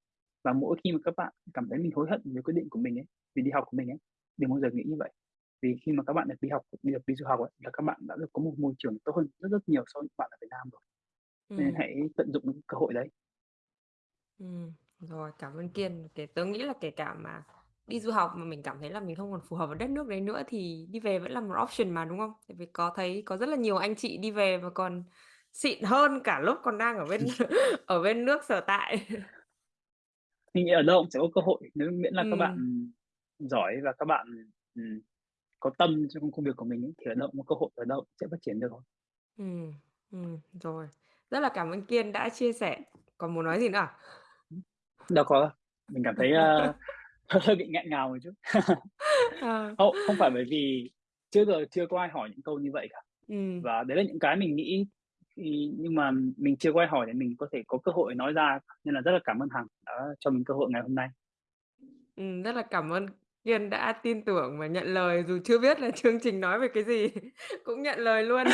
Và mỗi khi mà các bạn cảm thấy mình hối hận về quyết định của mình ấy, vì đi học của mình ấy, đừng bao giờ nghĩ như vậy. Vì khi mà các bạn được đi học được đi du học ấy, là các bạn đã được có một môi trường tốt hơn rất rất nhiều so với những bạn ở Việt Nam rồi. Nên Ừm. hãy tận dụng cái cơ hội đấy. Ừm, rồi, cảm ơn Kiên. Kể tớ nghĩ là kể cả mà đi du học mà mình cảm thấy là mình không còn phù hợp với đất nước đấy nữa thì đi về vẫn là một option mà, đúng không? Tại vì có thấy có rất là nhiều anh chị đi về và còn xịn hơn cả lúc còn đang ở bên ở bên nước sở tại. Mình nghĩ ở đâu cũng sẽ có cơ hội, nếu miễn là các bạn, ừm, giỏi và các bạn, ừm, có tâm trong công việc của mình ấy, thì ở đâu cũng có cơ hội, ở đâu sẽ phát triển được thôi. Ừm, ừm, rồi. Rất là cảm ơn Kiên đã chia sẻ. Còn muốn nói gì nữa à? Đâu có mình cảm thấy, a, hơi bị nghẹn ngào một chút. Ờ. Không, không phải bởi vì trước giờ chưa có ai hỏi những câu như vậy cả. Ừm. Và đấy là những cái mình nghĩ nhưng mà mình chưa ai hỏi để mình có thể có cơ hội nói ra, nên là rất là cảm ơn Hằng đã cho mình cơ hội ngày hôm nay. Ừm, rất là cảm ơn Kiên đã tin tưởng và nhận lời dù chưa biết là chương trình nói về cái gì, cũng nhận lời luôn.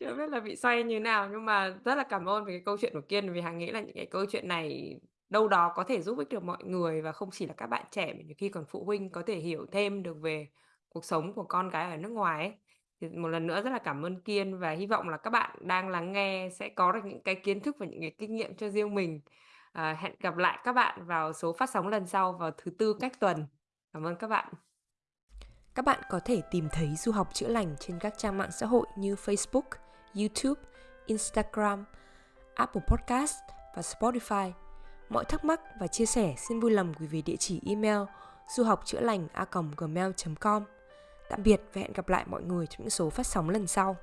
Chưa biết là bị xoay như nào, nhưng mà rất là cảm ơn về cái câu chuyện của Kiên, vì hàng nghĩ là những cái câu chuyện này đâu đó có thể giúp ích được mọi người và không chỉ là các bạn trẻ mà nhiều khi còn phụ huynh có thể hiểu thêm được về cuộc sống của con cái ở nước ngoài ấy. Thì một lần nữa rất là cảm ơn Kiên và hy vọng là các bạn đang lắng nghe sẽ có được những cái kiến thức và những cái kinh nghiệm cho riêng mình. À, hẹn gặp lại các bạn vào số phát sóng lần sau vào thứ Tư cách tuần. Cảm ơn các bạn. Các bạn có thể tìm thấy Du học chữa lành trên các trang mạng xã hội như Facebook, YouTube, Instagram, Apple Podcast và Spotify. Mọi thắc mắc và chia sẻ xin vui lòng gửi về địa chỉ email du học chữa lành a gmail.com. Tạm biệt và hẹn gặp lại mọi người trong những số phát sóng lần sau.